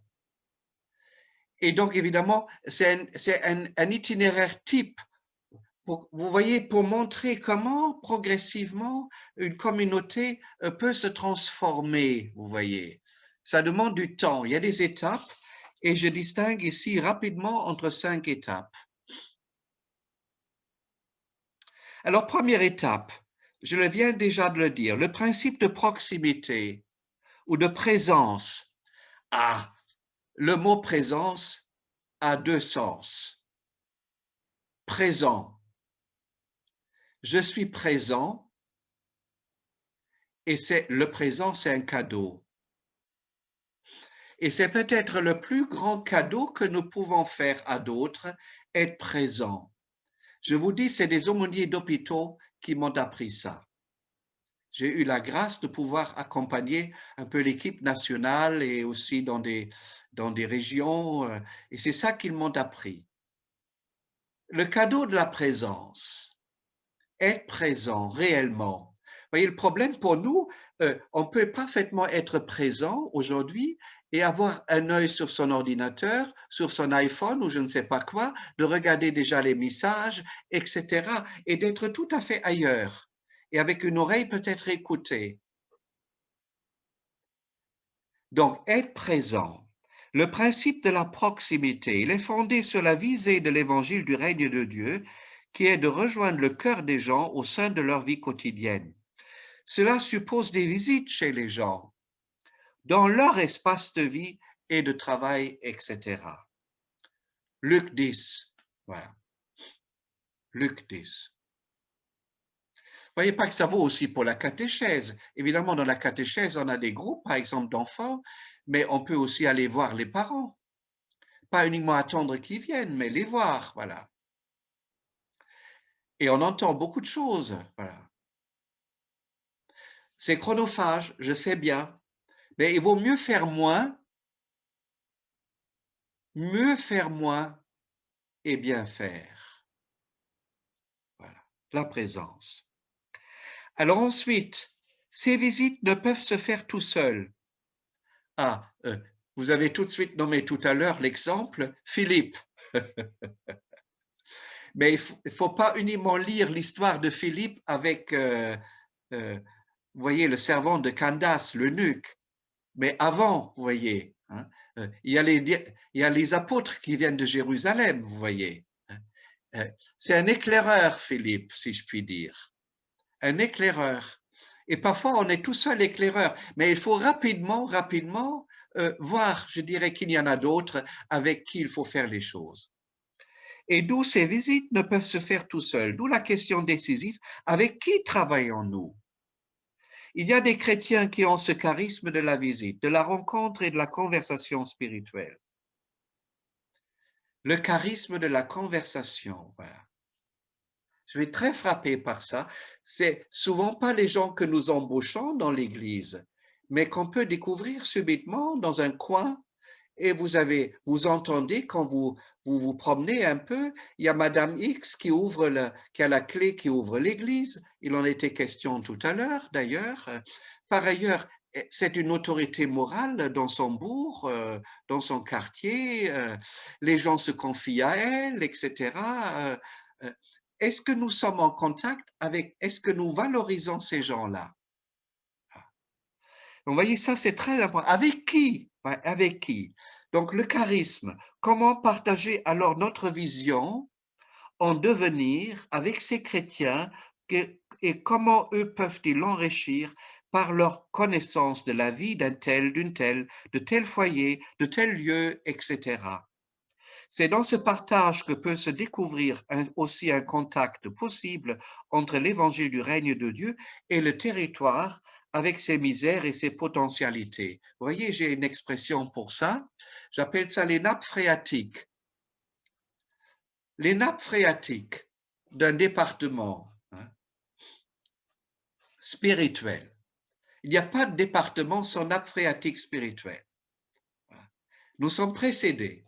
Et donc, évidemment, c'est un, itinéraire type vous voyez, pour montrer comment progressivement une communauté euh, peut se transformer, vous voyez. Ça demande du temps, il y a des étapes et je distingue ici rapidement entre cinq étapes. Alors, première étape, je le viens déjà de le dire, le principe de proximité ou de présence. Ah, le mot présence a deux sens. Présent. Je suis présent et c'est le présent, c'est un cadeau. Et c'est peut-être le plus grand cadeau que nous pouvons faire à d'autres, être présent. Je vous dis, c'est des aumôniers d'hôpitaux qui m'ont appris ça. J'ai eu la grâce de pouvoir accompagner un peu l'équipe nationale et aussi dans des, dans des régions, euh, et c'est ça qu'ils m'ont appris. Le cadeau de la présence, être présent réellement. Vous voyez, le problème pour nous, euh, on peut parfaitement être présent aujourd'hui et avoir un œil sur son ordinateur, sur son iPhone ou je ne sais pas quoi, de regarder déjà les messages, etc. et d'être tout à fait ailleurs et avec une oreille peut-être écoutée. Donc, être présent. Le principe de la proximité, il est fondé sur la visée de l'évangile du règne de Dieu, qui est de rejoindre le cœur des gens au sein de leur vie quotidienne. Cela suppose des visites chez les gens, dans leur espace de vie et de travail, etc. Luc 10, voilà. Luc 10. Voyez pas que ça vaut aussi pour la catéchèse. Évidemment, dans la catéchèse, on a des groupes, par exemple, d'enfants, mais on peut aussi aller voir les parents. Pas uniquement attendre qu'ils viennent, mais les voir, voilà. Et on entend beaucoup de choses, voilà. C'est chronophage, je sais bien, mais il vaut mieux faire moins, mieux faire moins et bien faire. Voilà, la présence. Alors ensuite, ces visites ne peuvent se faire tout seuls. Ah, euh, vous avez tout de suite nommé tout à l'heure l'exemple Philippe. [LAUGHS] Mais il ne faut, pas uniquement lire l'histoire de Philippe avec, euh, euh, voyez, le servant de Candace, l'eunuque. Mais avant, vous voyez, hein, euh, il, y a les, il y a les apôtres qui viennent de Jérusalem, vous voyez. Hein. C'est un éclaireur, Philippe, si je puis dire. Un éclaireur. Et parfois, on est tout seul éclaireur, mais il faut rapidement, rapidement voir, je dirais qu'il y en a d'autres avec qui il faut faire les choses. Et d'où ces visites ne peuvent se faire tout seuls. D'où la question décisive, avec qui travaillons-nous? Il y a des chrétiens qui ont ce charisme de la visite, de la rencontre et de la conversation spirituelle. Le charisme de la conversation. Je vais très frappé par ça. C'est souvent pas les gens que nous embauchons dans l'Église, mais qu'on peut découvrir subitement dans un coin et vous avez, vous entendez quand vous, vous promenez un peu, il y a Madame X qui ouvre le, qui a la clé qui ouvre l'église. Il en était question tout à l'heure, d'ailleurs. Par ailleurs, eh, c'est une autorité morale dans son bourg, euh, dans son quartier. Euh, les gens se confient à elle, etc. Euh, est-ce que nous sommes en contact avec, est-ce que nous valorisons ces gens-là? Ah. Vous voyez, ça c'est très important. Avec qui avec qui? Donc le charisme, comment partager alors notre vision en devenir avec ces chrétiens et comment eux peuvent-ils l'enrichir par leur connaissance de la vie d'un tel, d'une telle, de tel foyer, de tel lieu, etc. C'est dans ce partage que peut se découvrir aussi un contact possible entre l'évangile du règne de Dieu et le territoire avec ses misères et ses potentialités. Vous voyez, j'ai une expression pour ça. J'appelle ça les nappes phréatiques. Les nappes phréatiques d'un département hein, spirituel. Il n'y a pas de département sans nappe phréatique spirituelle. Nous sommes précédés.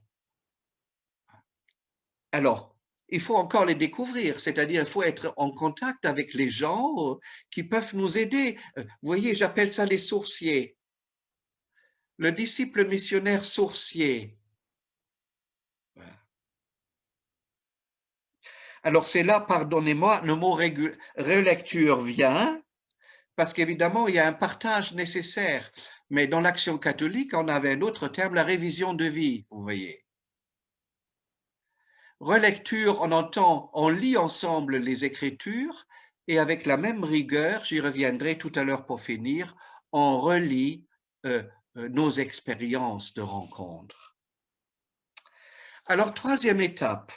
Alors, il faut encore les découvrir, c'est-à-dire il faut être en contact avec les gens euh, qui peuvent nous aider. Euh, vous voyez, j'appelle ça les sourciers. Le disciple missionnaire sourcier. Alors c'est là, pardonnez-moi, le mot relecture vient, parce qu'évidemment, il y a un partage nécessaire. Mais dans l'action catholique, on avait un autre terme, la révision de vie, vous voyez. Relecture, on entend, on lit ensemble les Écritures et avec la même rigueur, j'y reviendrai tout à l'heure pour finir, on relit euh, euh, nos expériences de rencontres. Alors, troisième étape,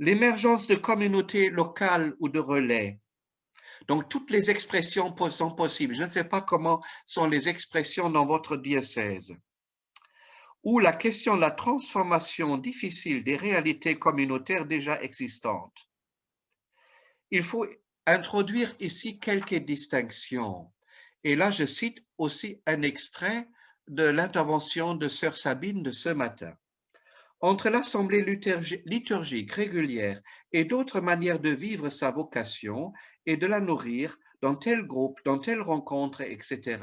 l'émergence de communautés locales ou de relais. Donc, toutes les expressions sont possibles. Je ne sais pas comment sont les expressions dans votre diocèse ou la question de la transformation difficile des réalités communautaires déjà existantes. Il faut introduire ici quelques distinctions. Et là, je cite aussi un extrait de l'intervention de Sœur Sabine de ce matin. Entre l'assemblée liturgique régulière et d'autres manières de vivre sa vocation et de la nourrir dans tel groupe, dans telle rencontre, etc.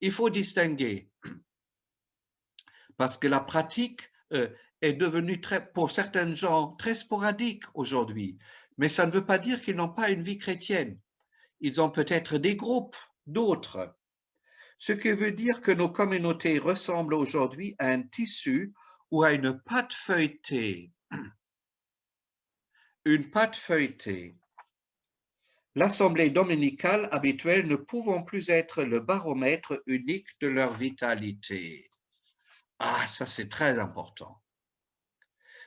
Il faut distinguer parce que la pratique euh, est devenue très, pour certains gens très sporadique aujourd'hui. Mais ça ne veut pas dire qu'ils n'ont pas une vie chrétienne. Ils ont peut-être des groupes, d'autres. Ce qui veut dire que nos communautés ressemblent aujourd'hui à un tissu ou à une pâte feuilletée. [CLEARS THROAT] Une pâte feuilletée. L'assemblée dominicale habituelle ne pouvant plus être le baromètre unique de leur vitalité. Ah, ça c'est très important.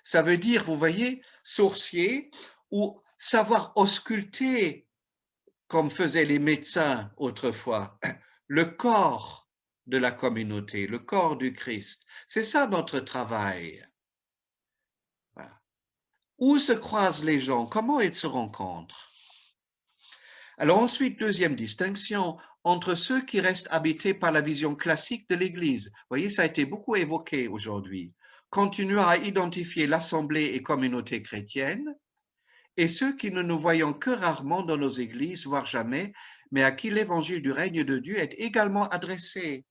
Ça veut dire, vous voyez, sourcier ou savoir ausculter, comme faisaient les médecins autrefois, [CLEARS THROAT] le corps de la communauté, le corps du Christ. C'est ça notre travail. Où se croisent les gens? Comment ils se rencontrent? Alors ensuite, deuxième distinction, entre ceux qui restent habités par la vision classique de l'Église. Vous voyez, ça a été beaucoup évoqué aujourd'hui. Continuant à identifier l'Assemblée et communauté chrétienne, et ceux qui ne nous voyons que rarement dans nos églises, voire jamais, mais à qui l'évangile du règne de Dieu est également adressé.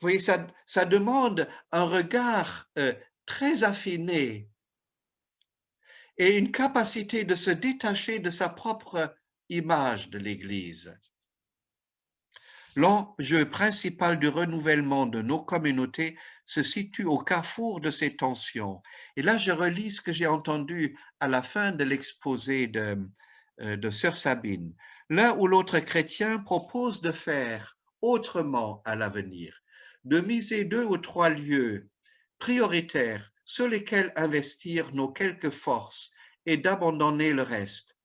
Vous voyez, ça, demande un regard euh, très affiné et une capacité de se détacher de sa propre image de l'Église. L'enjeu principal du renouvellement de nos communautés se situe au carrefour de ces tensions. Et là, je relis ce que j'ai entendu à la fin de l'exposé de, euh, de Sœur Sabine. L'un ou l'autre chrétien propose de faire autrement à l'avenir, de miser deux ou trois lieux prioritaires sur lesquels investir nos quelques forces et d'abandonner le reste.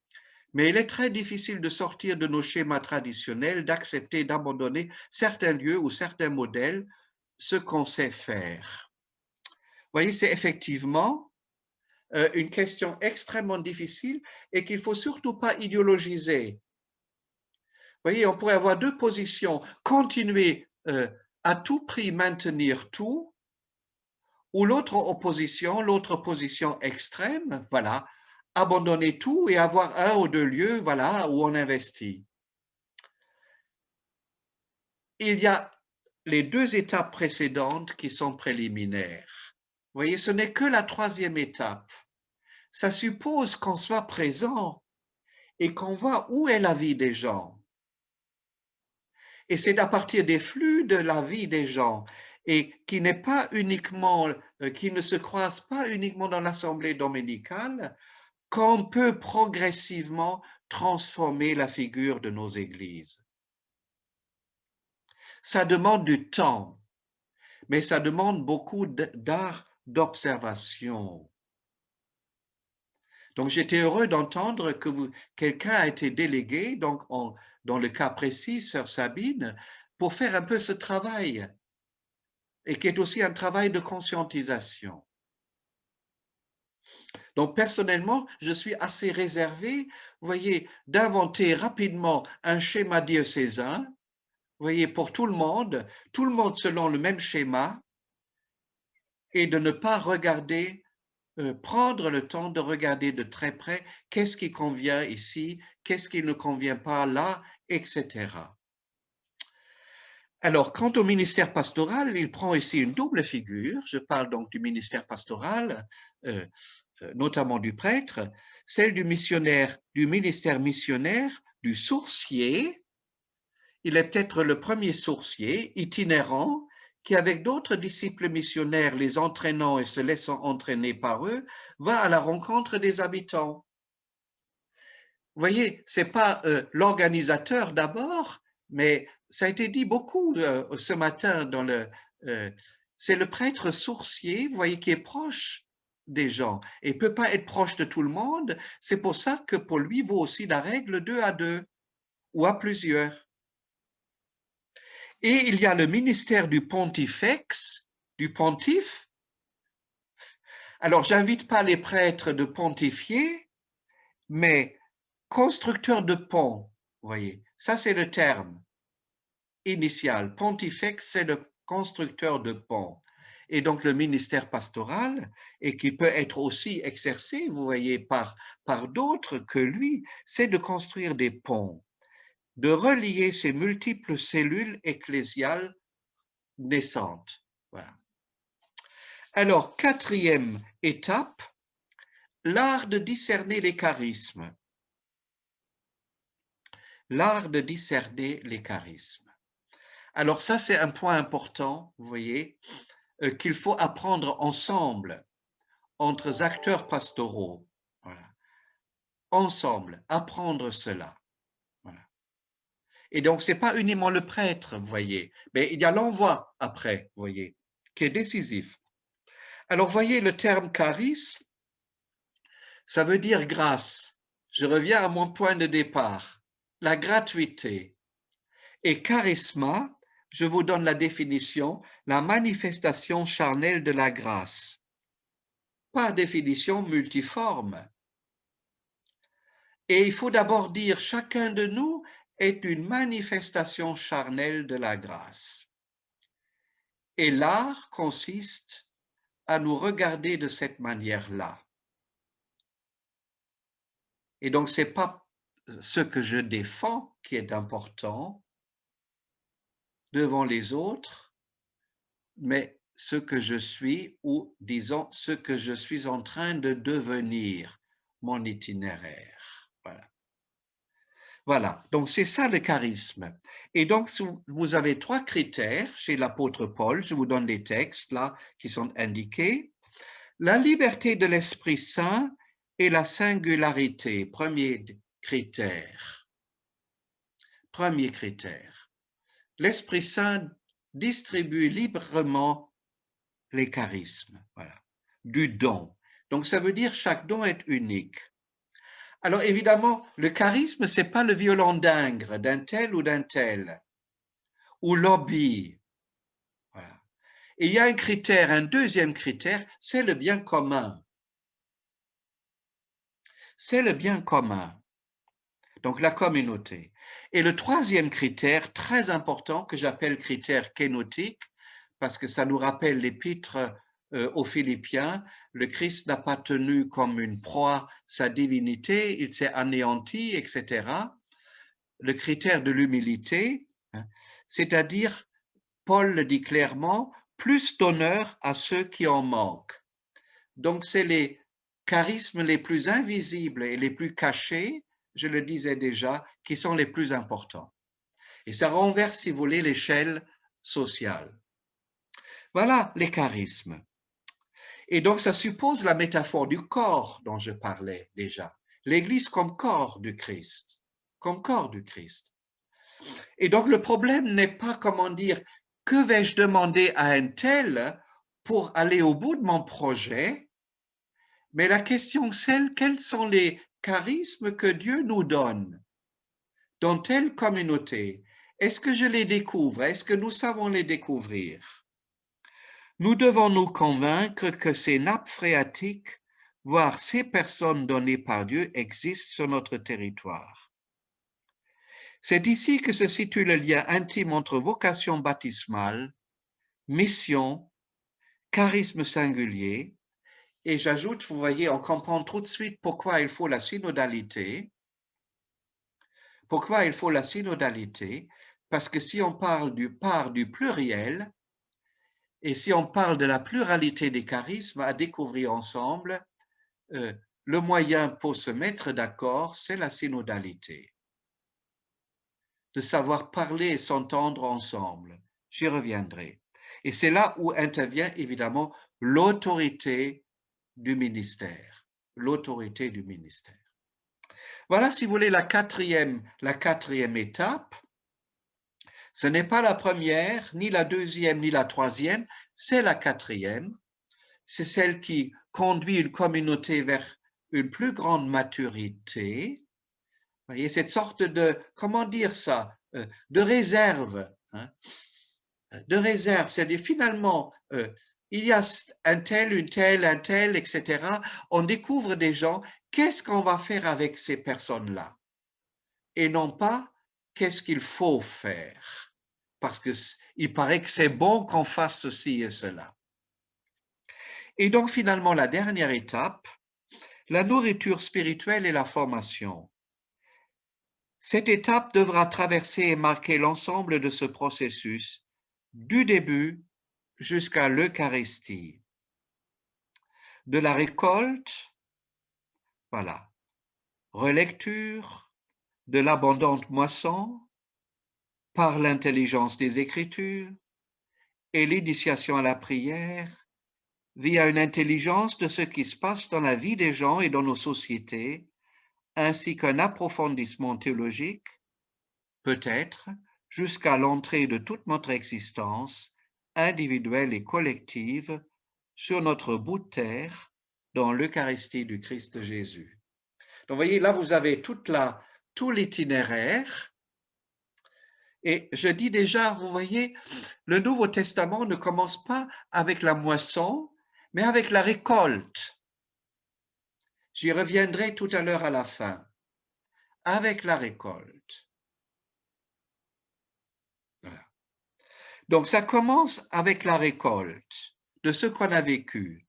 Mais il est très difficile de sortir de nos schémas traditionnels, d'accepter, d'abandonner certains lieux ou certains modèles, ce qu'on sait faire. Vous voyez, c'est effectivement euh, une question extrêmement difficile et qu'il faut surtout pas idéologiser. Vous voyez, on pourrait avoir deux positions, continuer euh, à tout prix maintenir tout, ou l'autre opposition, l'autre position extrême, voilà, abandonner tout et avoir un ou deux lieux voilà, où on investit. Il y a les deux étapes précédentes qui sont préliminaires. Vous voyez, ce n'est que la troisième étape. Ça suppose qu'on soit présent et qu'on voit où est la vie des gens. Et c'est à partir des flux de la vie des gens et euh, qui ne se croise pas uniquement dans l'assemblée dominicale, qu'on peut progressivement transformer la figure de nos églises. Ça demande du temps, mais ça demande beaucoup d'art d'observation. Donc, j'étais heureux d'entendre que quelqu'un a été délégué, donc dans le cas précis, Sœur Sabine, pour faire un peu ce travail, et qui est aussi un travail de conscientisation. Donc, personnellement, je suis assez réservé, vous voyez, d'inventer rapidement un schéma diocésain, vous voyez, pour tout le monde, tout le monde selon le même schéma, et de ne pas regarder, euh, prendre le temps de regarder de très près qu'est-ce qui convient ici, qu'est-ce qui ne convient pas là, etc. Alors, quant au ministère pastoral, il prend ici une double figure. Je parle donc du ministère pastoral, euh, euh, notamment du prêtre, celle du missionnaire, du ministère missionnaire, du sourcier. Il est peut-être le premier sourcier itinérant qui, avec d'autres disciples missionnaires, les entraînant et se laissant entraîner par eux, va à la rencontre des habitants. Vous voyez, c'est pas euh, l'organisateur d'abord, mais ça a été dit beaucoup euh, ce matin dans le... Euh, c'est le prêtre sourcier, vous voyez, qui est proche des gens et peut pas être proche de tout le monde. C'est pour ça que pour lui vaut aussi la règle deux à deux ou à plusieurs. Et il y a le ministère du pontifex, du pontife. Alors, j'invite pas les prêtres de pontifier, mais constructeur de pont, vous voyez, ça c'est le terme initial. Pontifex, c'est le constructeur de pont. Et donc le ministère pastoral, et qui peut être aussi exercé, vous voyez, par, d'autres que lui, c'est de construire des ponts, de relier ces multiples cellules ecclésiales naissantes. Alors, quatrième étape, l'art de discerner les charismes. L'art de discerner les charismes. Alors ça, c'est un point important, vous voyez, euh, qu'il faut apprendre ensemble entre acteurs pastoraux. Ensemble, apprendre cela. Et donc, ce n'est pas uniquement le prêtre, vous voyez, mais il y a l'envoi après, vous voyez, qui est décisif. Alors, voyez le terme charisme, ça veut dire grâce. Je reviens à mon point de départ, la gratuité. Et charisma, je vous donne la définition, la manifestation charnelle de la grâce. Par définition multiforme. Et il faut d'abord dire, chacun de nous est une manifestation charnelle de la grâce. Et l'art consiste à nous regarder de cette manière-là. Et donc, ce n'est pas ce que je défends qui est important, devant les autres, mais ce que je suis ou disons ce que je suis en train de devenir, mon itinéraire. Voilà. Voilà, donc c'est ça le charisme. Et donc, vous avez trois critères chez l'apôtre Paul, je vous donne les textes là qui sont indiqués. La liberté de l'Esprit Saint et la singularité, premier critère. Premier critère l'Esprit Saint distribue librement les charismes, voilà, du don. Donc ça veut dire chaque don est unique. Alors évidemment, le charisme, c'est pas le violon d'ingre d'un tel ou d'un tel, ou lobby. Voilà. Et il y a un critère, un deuxième critère, c'est le bien commun. C'est le bien commun. Donc la communauté. Et le troisième critère, très important, que j'appelle critère kénotique, parce que ça nous rappelle l'épître euh, aux Philippiens, le Christ n'a pas tenu comme une proie sa divinité, il s'est anéanti, etc. Le critère de l'humilité, hein, c'est-à-dire, Paul le dit clairement, plus d'honneur à ceux qui en manquent. Donc, c'est les charismes les plus invisibles et les plus cachés je le disais déjà, qui sont les plus importants. Et ça renverse, si vous voulez, l'échelle sociale. Voilà les charismes. Et donc, ça suppose la métaphore du corps dont je parlais déjà. L'Église comme corps du Christ, comme corps du Christ. Et donc, le problème n'est pas, comment dire, que vais-je demander à un tel pour aller au bout de mon projet, mais la question, c'est quels sont les charismes que Dieu nous donne dans telle communauté, est-ce que je les découvre? Est-ce que nous savons les découvrir? Nous devons nous convaincre que ces nappes phréatiques voir ces personnes données par Dieu existent sur notre territoire. C'est ici que se situe le lien intime entre vocation baptismale, mission, charisme singulier, et j'ajoute, vous voyez, on comprend tout de suite pourquoi il faut la synodalité. Pourquoi il faut la synodalité? Parce que si on parle du part du pluriel, et si on parle de la pluralité des charismes à découvrir ensemble, euh, le moyen pour se mettre d'accord, c'est la synodalité de savoir parler et s'entendre ensemble. J'y reviendrai. Et c'est là où intervient évidemment l'autorité du ministère. L'autorité du ministère. Voilà, si vous voulez, la quatrième, la quatrième étape. Ce n'est pas la première, ni la deuxième, ni la troisième, c'est la quatrième. C'est celle qui conduit une communauté vers une plus grande maturité, voyez, cette sorte de, comment dire ça, euh, de réserve, hein, de réserve, c'est-à-dire finalement, euh, il y a un tel, une telle, un tel, etc. On découvre des gens, qu'est-ce qu'on va faire avec ces personnes-là? Et non pas, qu'est-ce qu'il faut faire? Parce qu'il paraît que c'est bon qu'on fasse ceci et cela. Et donc finalement, la dernière étape, la nourriture spirituelle et la formation. Cette étape devra traverser et marquer l'ensemble de ce processus, du début jusqu'à l'Eucharistie. De la récolte, voilà, relecture, de l'abondante moisson, par l'intelligence des Écritures et l'initiation à la prière, via une intelligence de ce qui se passe dans la vie des gens et dans nos sociétés, ainsi qu'un approfondissement théologique, peut-être jusqu'à l'entrée de toute notre existence, individuelle et collective, sur notre bout de terre, dans l'Eucharistie du Christ Jésus. Donc, voyez, là, vous avez tout l'itinéraire. Et je dis déjà, vous voyez, le Nouveau Testament ne commence pas avec la moisson, mais avec la récolte. J'y reviendrai tout à l'heure à la fin. Avec la récolte. Donc ça commence avec la récolte de ce qu'on a vécu.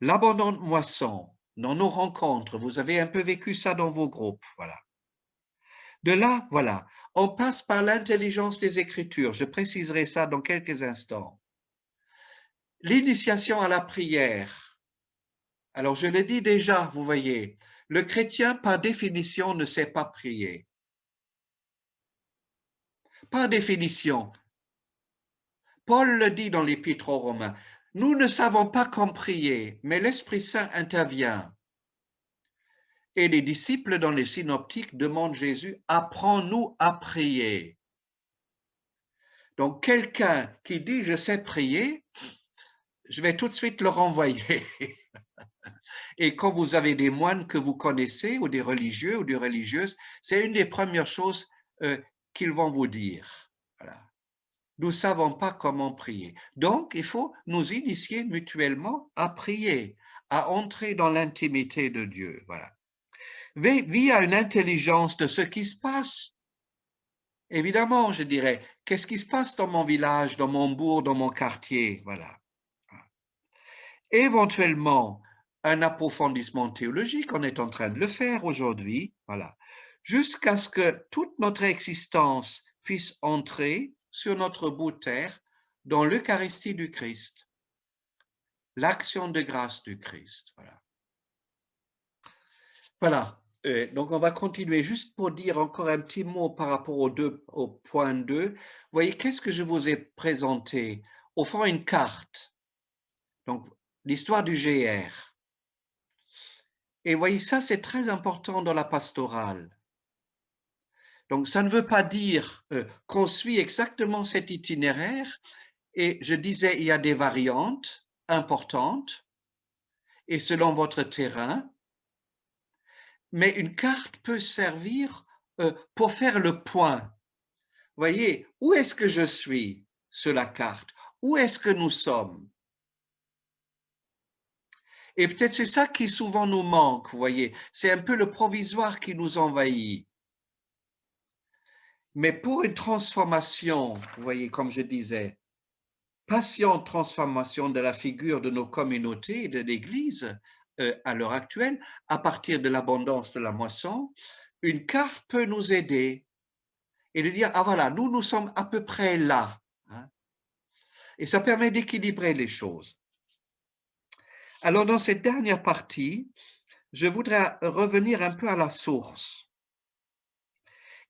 L'abondante moisson dans nos rencontres, vous avez un peu vécu ça dans vos groupes, voilà. De là, voilà, on passe par l'intelligence des Écritures, je préciserai ça dans quelques instants. L'initiation à la prière, alors, je l'ai dit déjà, vous voyez, le chrétien, par définition, ne sait pas prier. Par définition. Paul le dit dans l'Épître aux Romains, nous ne savons pas comment prier, mais l'Esprit Saint intervient. Et les disciples dans les synoptiques demandent Jésus, apprends-nous à prier. Donc, quelqu'un qui dit je sais prier, je vais tout de suite le renvoyer. [LAUGHS] Et quand vous avez des moines que vous connaissez, ou des religieux ou des religieuses, c'est une des premières choses euh, qu'ils vont vous dire. Nous ne savons pas comment prier. Donc, il faut nous initier mutuellement à prier, à entrer dans l'intimité de Dieu. Voilà. Via une intelligence de ce qui se passe. Évidemment, je dirais, qu'est-ce qui se passe dans mon village, dans mon bourg, dans mon quartier, voilà. Éventuellement, un approfondissement théologique, on est en train de le faire aujourd'hui, voilà, jusqu'à ce que toute notre existence puisse entrer sur notre bout de terre dans l'Eucharistie du Christ, l'action de grâce du Christ. Voilà. Voilà. Euh, donc, on va continuer juste pour dire encore un petit mot par rapport au, deux, au point 2. Vous voyez, qu'est-ce que je vous ai présenté? Au fond, une carte. Donc, l'histoire du GR. Et voyez, ça, c'est très important dans la pastorale. Donc, ça ne veut pas dire euh, qu'on suit exactement cet itinéraire. Et je disais, il y a des variantes importantes, et selon votre terrain. Mais une carte peut servir euh, pour faire le point. Voyez, où est-ce que je suis sur la carte? Où est-ce que nous sommes? Et peut-être c'est ça qui souvent nous manque, vous voyez. C'est un peu le provisoire qui nous envahit. Mais pour une transformation, vous voyez, comme je disais, patiente transformation de la figure de nos communautés et de l'Église euh, à l'heure actuelle, à partir de l'abondance de la moisson, une carte peut nous aider et de dire, ah voilà, nous, nous sommes à peu près là. Hein. Et ça permet d'équilibrer les choses. Alors, dans cette dernière partie, je voudrais revenir un peu à la source.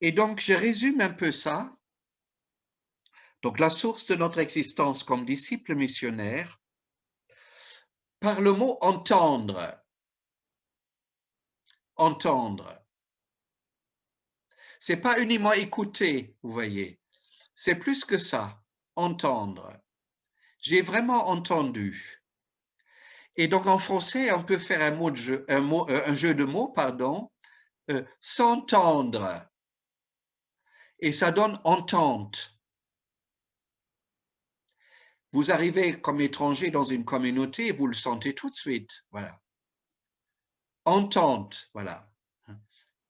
Et donc, je résume un peu ça. Donc, la source de notre existence comme disciple missionnaire, par le mot entendre. Entendre. C'est pas uniquement écouter, vous voyez. C'est plus que ça, entendre. J'ai vraiment entendu. Et donc en français, on peut faire un, euh, jeu de mots, pardon, euh, s'entendre. Et ça donne entente. Vous arrivez comme étranger dans une communauté, vous le sentez tout de suite. Voilà. Entente, voilà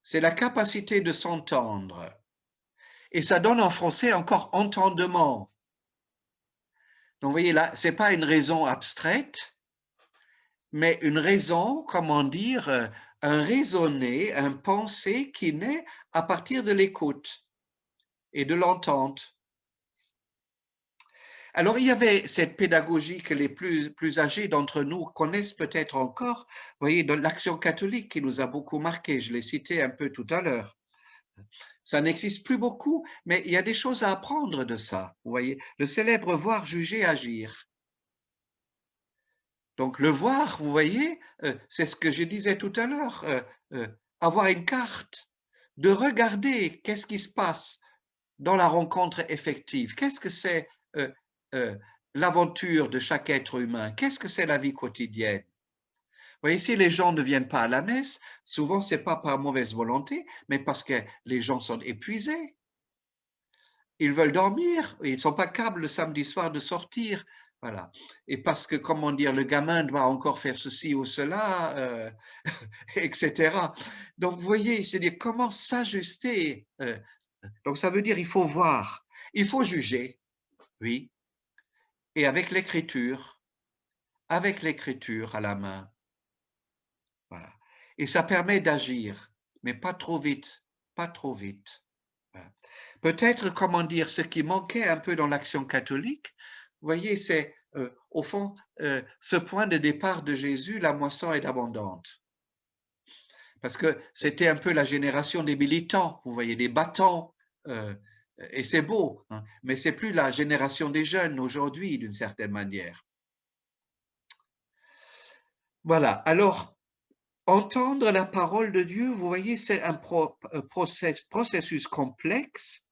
c'est la capacité de s'entendre. Et ça donne en français encore entendement. Donc, vous voyez là, ce n'est pas une raison abstraite, mais une raison, comment dire, un raisonner, un penser qui naît à partir de l'écoute et de l'entente. Alors, il y avait cette pédagogie que les plus, plus âgés d'entre nous connaissent peut-être encore, vous voyez, de l'action catholique qui nous a beaucoup marqué, je l'ai cité un peu tout à l'heure. Ça n'existe plus beaucoup, mais il y a des choses à apprendre de ça, vous voyez. Le célèbre voir, juger, agir. Donc, le voir, vous voyez, euh, c'est ce que je disais tout à l'heure, euh, euh, avoir une carte, de regarder qu'est-ce qui se passe dans la rencontre effective, qu'est-ce que c'est euh, l'aventure de chaque être humain? Qu'est-ce que c'est la vie quotidienne? Vous voyez, si les gens ne viennent pas à la messe, souvent c'est pas par mauvaise volonté, mais parce que les gens sont épuisés. Ils veulent dormir, ils ne sont pas capables le samedi soir de sortir. Voilà. Et parce que, comment dire, le gamin doit encore faire ceci ou cela, euh, [LAUGHS] etc. Donc, vous voyez, c'est dire comment s'ajuster. Euh, donc, ça veut dire il faut voir, il faut juger, oui, et avec l'écriture, avec l'écriture à la main. Et ça permet d'agir, mais pas trop vite, pas trop vite. Peut-être, comment dire, ce qui manquait un peu dans l'action catholique, vous voyez, c'est euh, au fond euh, ce point de départ de Jésus, la moisson est abondante. Parce que c'était un peu la génération des militants, vous voyez, des battants, et c'est beau, hein, mais c'est plus la génération des jeunes aujourd'hui d'une certaine manière. Voilà, alors, entendre la parole de Dieu, vous voyez, c'est un euh, processus complexe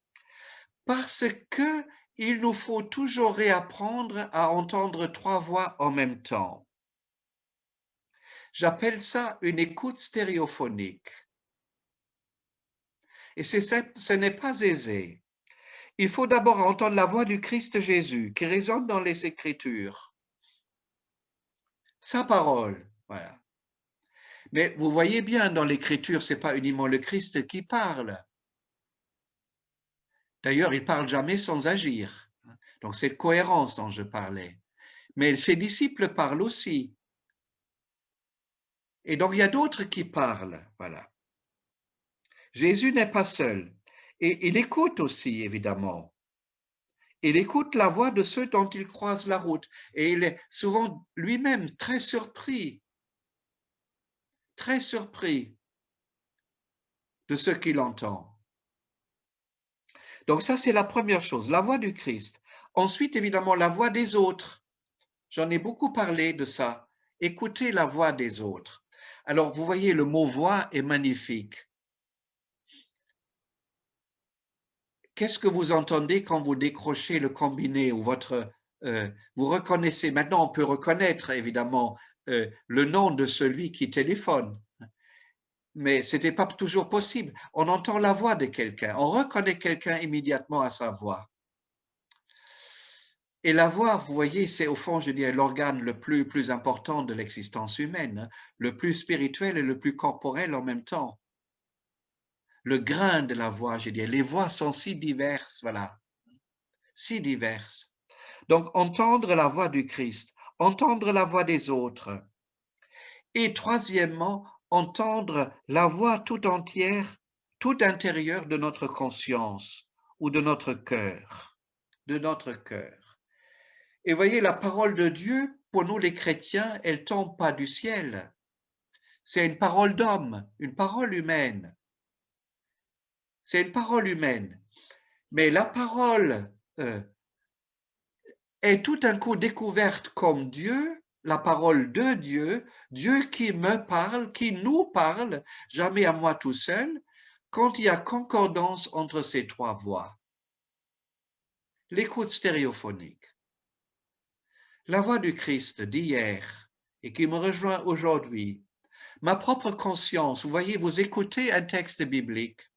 parce que il nous faut toujours réapprendre à entendre trois voix en même temps. J'appelle ça une écoute stéréophonique. Et ce n'est pas aisé il faut d'abord entendre la voix du Christ Jésus qui résonne dans les Écritures. Sa parole, voilà. Mais vous voyez bien, dans l'Écriture, ce n'est pas uniquement le Christ qui parle. D'ailleurs, il parle jamais sans agir. Donc, c'est cohérence dont je parlais. Mais ses disciples parlent aussi. Et donc, il y a d'autres qui parlent. Voilà. Jésus n'est pas seul. Et il écoute aussi, évidemment. Il écoute la voix de ceux dont il croise la route. Et il est souvent lui-même très surpris, très surpris de ce qu'il entend. Donc ça, c'est la première chose, la voix du Christ. Ensuite, évidemment, la voix des autres. J'en ai beaucoup parlé de ça. Écoutez la voix des autres. Alors, vous voyez, le mot voix est magnifique. Qu'est-ce que vous entendez quand vous décrochez le combiné ou votre... Euh, vous reconnaissez, maintenant on peut reconnaître évidemment euh, le nom de celui qui téléphone, mais ce n'était pas toujours possible. On entend la voix de quelqu'un, on reconnaît quelqu'un immédiatement à sa voix. Et la voix, vous voyez, c'est au fond, je dirais, l'organe le plus, important de l'existence humaine, hein, le plus spirituel et le plus corporel en même temps. Le grain de la voix, je dirais, les voix sont si diverses, voilà, si diverses. Donc, entendre la voix du Christ, entendre la voix des autres. Et troisièmement, entendre la voix tout entière, tout intérieure de notre conscience ou de notre cœur, de notre cœur. Et voyez, la parole de Dieu, pour nous les chrétiens, elle tombe pas du ciel. C'est une parole d'homme, une parole humaine. C'est une parole humaine. Mais la parole euh, est tout un coup découverte comme Dieu, la parole de Dieu, Dieu qui me parle, qui nous parle, jamais à moi tout seul, quand il y a concordance entre ces trois voix. L'écoute stéréophonique. La voix du Christ d'hier et qui me rejoint aujourd'hui, ma propre conscience, vous voyez, vous écoutez un texte biblique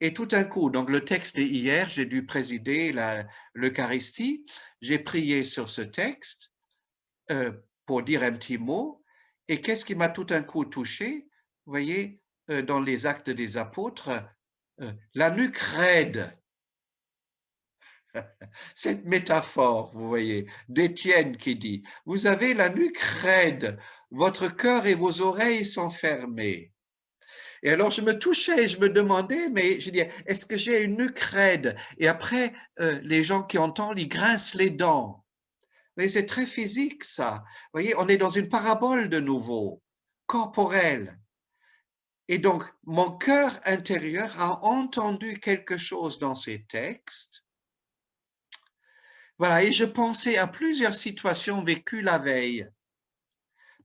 et tout un coup, donc le texte d'hier, j'ai dû présider l'Eucharistie, j'ai prié sur ce texte euh, pour dire un petit mot et qu'est-ce qui m'a tout un coup touché? Vous voyez, euh, dans les actes des apôtres, euh, la nuque raide [LAUGHS] cette métaphore, vous voyez, d'Étienne qui dit, vous avez la nuque raide, votre cœur et vos oreilles sont fermées. Et alors je me touchais, je me demandais, mais je dis, est-ce que j'ai une nuque Et après, euh, les gens qui entendent, ils grincent les dents. Mais c'est très physique ça. Vous voyez, on est dans une parabole de nouveau, corporelle. Et donc, mon cœur intérieur a entendu quelque chose dans ces textes voilà, et je pensais à plusieurs situations vécues la veille,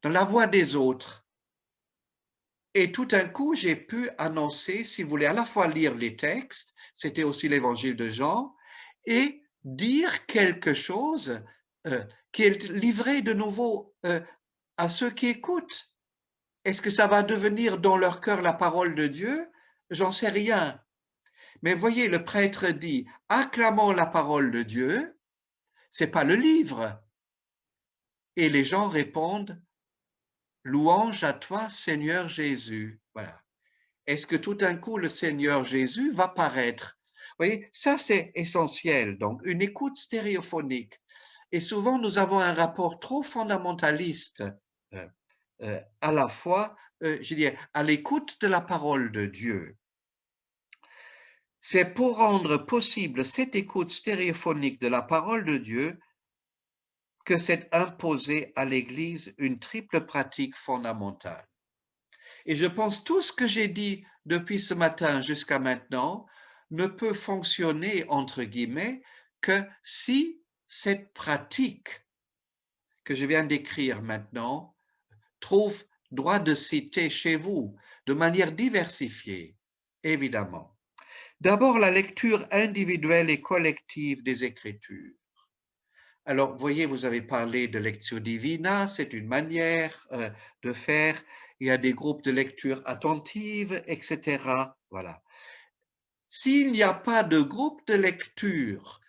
dans la voix des autres. Et tout d'un coup, j'ai pu annoncer, si vous voulez, à la fois lire les textes, c'était aussi l'évangile de Jean, et dire quelque chose euh, qui est livré de nouveau euh, à ceux qui écoutent. Est-ce que ça va devenir dans leur cœur la parole de Dieu? J'en sais rien. Mais voyez, le prêtre dit, acclamons la parole de Dieu, c'est pas le livre. Et les gens répondent, louange à toi, Seigneur Jésus. Voilà. Est-ce que tout d'un coup, le Seigneur Jésus va paraître? Vous voyez, ça c'est essentiel. Donc, une écoute stéréophonique. Et souvent, nous avons un rapport trop fondamentaliste euh, euh, à la fois, euh, je dirais, à l'écoute de la parole de Dieu. C'est pour rendre possible cette écoute stéréophonique de la parole de Dieu que s'est imposée à l'Église une triple pratique fondamentale. Et je pense tout ce que j'ai dit depuis ce matin jusqu'à maintenant ne peut fonctionner, entre guillemets, que si cette pratique que je viens d'écrire maintenant trouve droit de citer chez vous de manière diversifiée, évidemment. D'abord, la lecture individuelle et collective des Écritures. Alors, voyez, vous avez parlé de lecture divina, c'est une manière euh, de faire. Il y a des groupes de lecture attentive, etc. Voilà. S'il n'y a pas de groupe de lecture,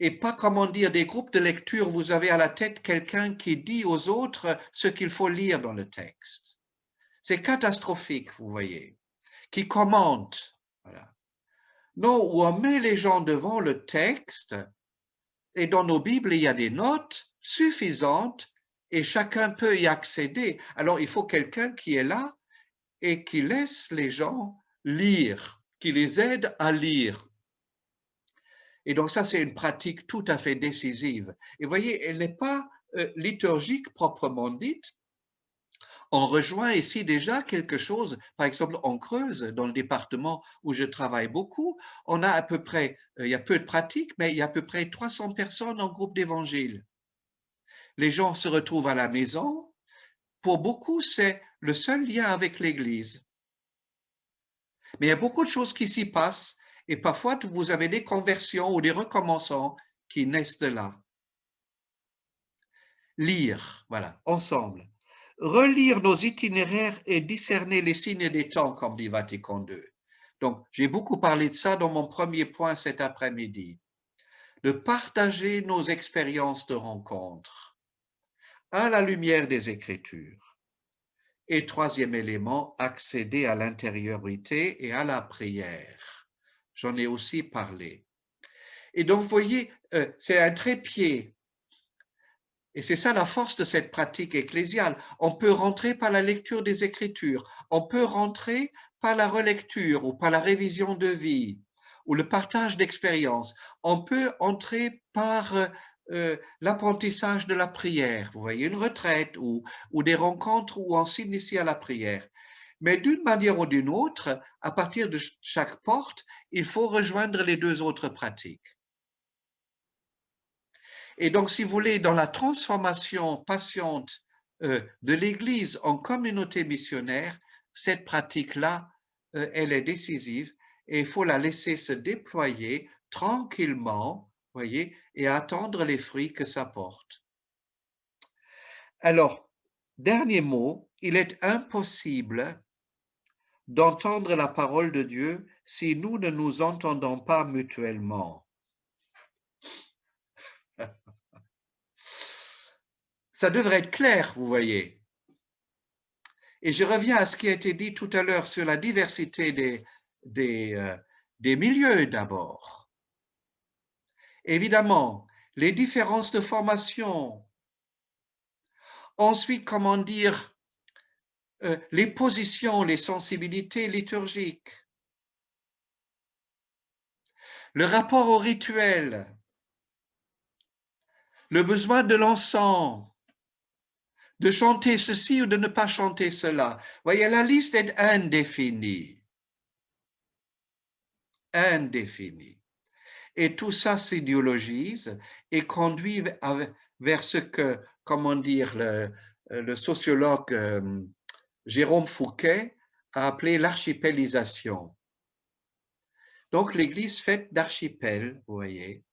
et pas, comment dire, des groupes de lecture, vous avez à la tête quelqu'un qui dit aux autres ce qu'il faut lire dans le texte. C'est catastrophique, vous voyez, qui commente. Voilà. Non, où on met les gens devant le texte et dans nos Bibles, il y a des notes suffisantes et chacun peut y accéder. Alors, il faut quelqu'un qui est là et qui laisse les gens lire, qui les aide à lire. Et donc ça, c'est une pratique tout à fait décisive. Et voyez, elle n'est pas euh, liturgique proprement dite, on rejoint ici déjà quelque chose, par exemple en Creuse, dans le département où je travaille beaucoup, on a à peu près, euh, il y a peu de pratiques, mais il y a à peu près 300 personnes en groupe d'évangile. Les gens se retrouvent à la maison. Pour beaucoup, c'est le seul lien avec l'Église. Mais il y a beaucoup de choses qui s'y passent et parfois vous avez des conversions ou des recommençants qui naissent de là. Lire, voilà, ensemble relire nos itinéraires et discerner les signes des temps, comme dit Vatican II. Donc, j'ai beaucoup parlé de ça dans mon premier point cet après-midi. de partager nos expériences de rencontre à la lumière des Écritures. Et troisième élément, accéder à l'intériorité et à la prière. J'en ai aussi parlé. Et donc, vous voyez, euh, c'est un trépied. Et c'est ça la force de cette pratique ecclésiale. On peut rentrer par la lecture des Écritures, on peut rentrer par la relecture ou par la révision de vie ou le partage d'expériences. On peut entrer par euh, euh, l'apprentissage de la prière, vous voyez, une retraite ou, ou des rencontres où on s'initie à la prière. Mais d'une manière ou d'une autre, à partir de chaque porte, il faut rejoindre les deux autres pratiques. Et donc, si vous voulez, dans la transformation patiente euh, de l'Église en communauté missionnaire, cette pratique-là, euh, elle est décisive et il faut la laisser se déployer tranquillement, voyez, et attendre les fruits que ça porte. Alors, dernier mot, il est impossible d'entendre la parole de Dieu si nous ne nous entendons pas mutuellement. Ça devrait être clair, vous voyez. Et je reviens à ce qui a été dit tout à l'heure sur la diversité des, des, euh, milieux d'abord. Évidemment, les différences de formation. Ensuite, comment dire, euh, les positions, les sensibilités liturgiques. Le rapport au rituel. Le besoin de l'encens de chanter ceci ou de ne pas chanter cela. Voyez, la liste est indéfinie indéfini. Et tout ça s'idéologise et conduit vers ce que, comment dire, le, sociologue euh, Jérôme Fouquet a appelé l'archipélisation. Donc l'Église faite d'archipels, vous voyez.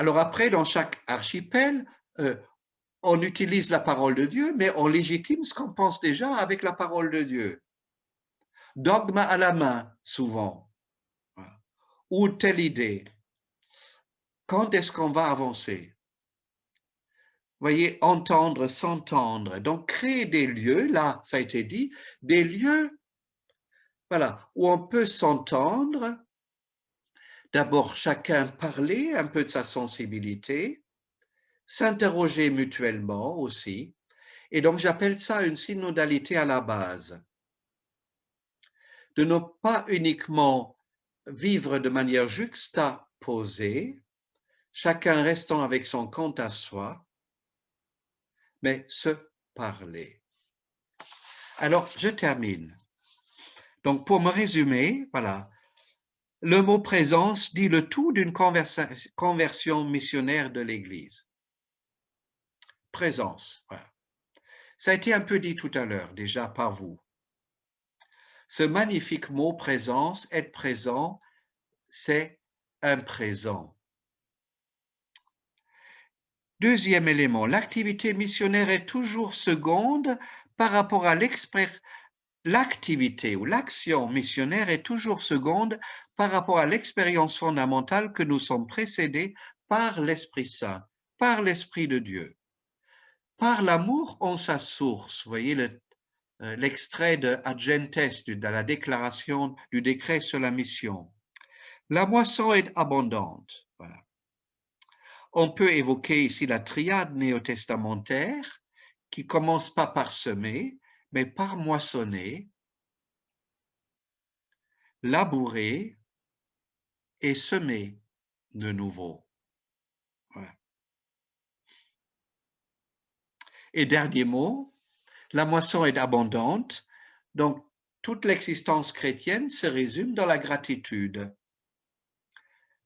Alors après, dans chaque archipel, euh, on utilise la parole de Dieu, mais on légitime ce qu'on pense déjà avec la parole de Dieu dogme à la main, souvent, ou telle idée. Quand est-ce qu'on va avancer? Voyez, entendre, s'entendre. Donc, créer des lieux, là, ça a été dit, des lieux, voilà, où on peut s'entendre. D'abord, chacun parler un peu de sa sensibilité, s'interroger mutuellement aussi. Et donc, j'appelle ça une synodalité à la base de ne pas uniquement vivre de manière juxtaposée, chacun restant avec son compte à soi, mais se parler. Alors, je termine. Donc, pour me résumer, voilà, le mot présence dit le tout d'une conversion missionnaire de l'Église. Présence, voilà. Ça a été un peu dit tout à l'heure déjà par vous. Ce magnifique mot présence, être présent, c'est un présent. Deuxième élément, l'activité missionnaire est toujours seconde par rapport à l'activité ou l'action missionnaire est toujours seconde par rapport à l'expérience fondamentale que nous sommes précédés par l'Esprit Saint, par l'Esprit de Dieu. Par l'amour en sa source, voyez euh, l'extrait de Agentes, de la déclaration du décret sur la mission. La moisson est abondante. On peut évoquer ici la triade néo-testamentaire qui commence pas par semer, mais par moissonner, labourer et semer de nouveau. Et dernier mot, la moisson est abondante, donc toute l'existence chrétienne se résume dans la gratitude,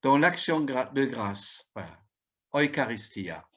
dans l'action de grâce. Eucharistia.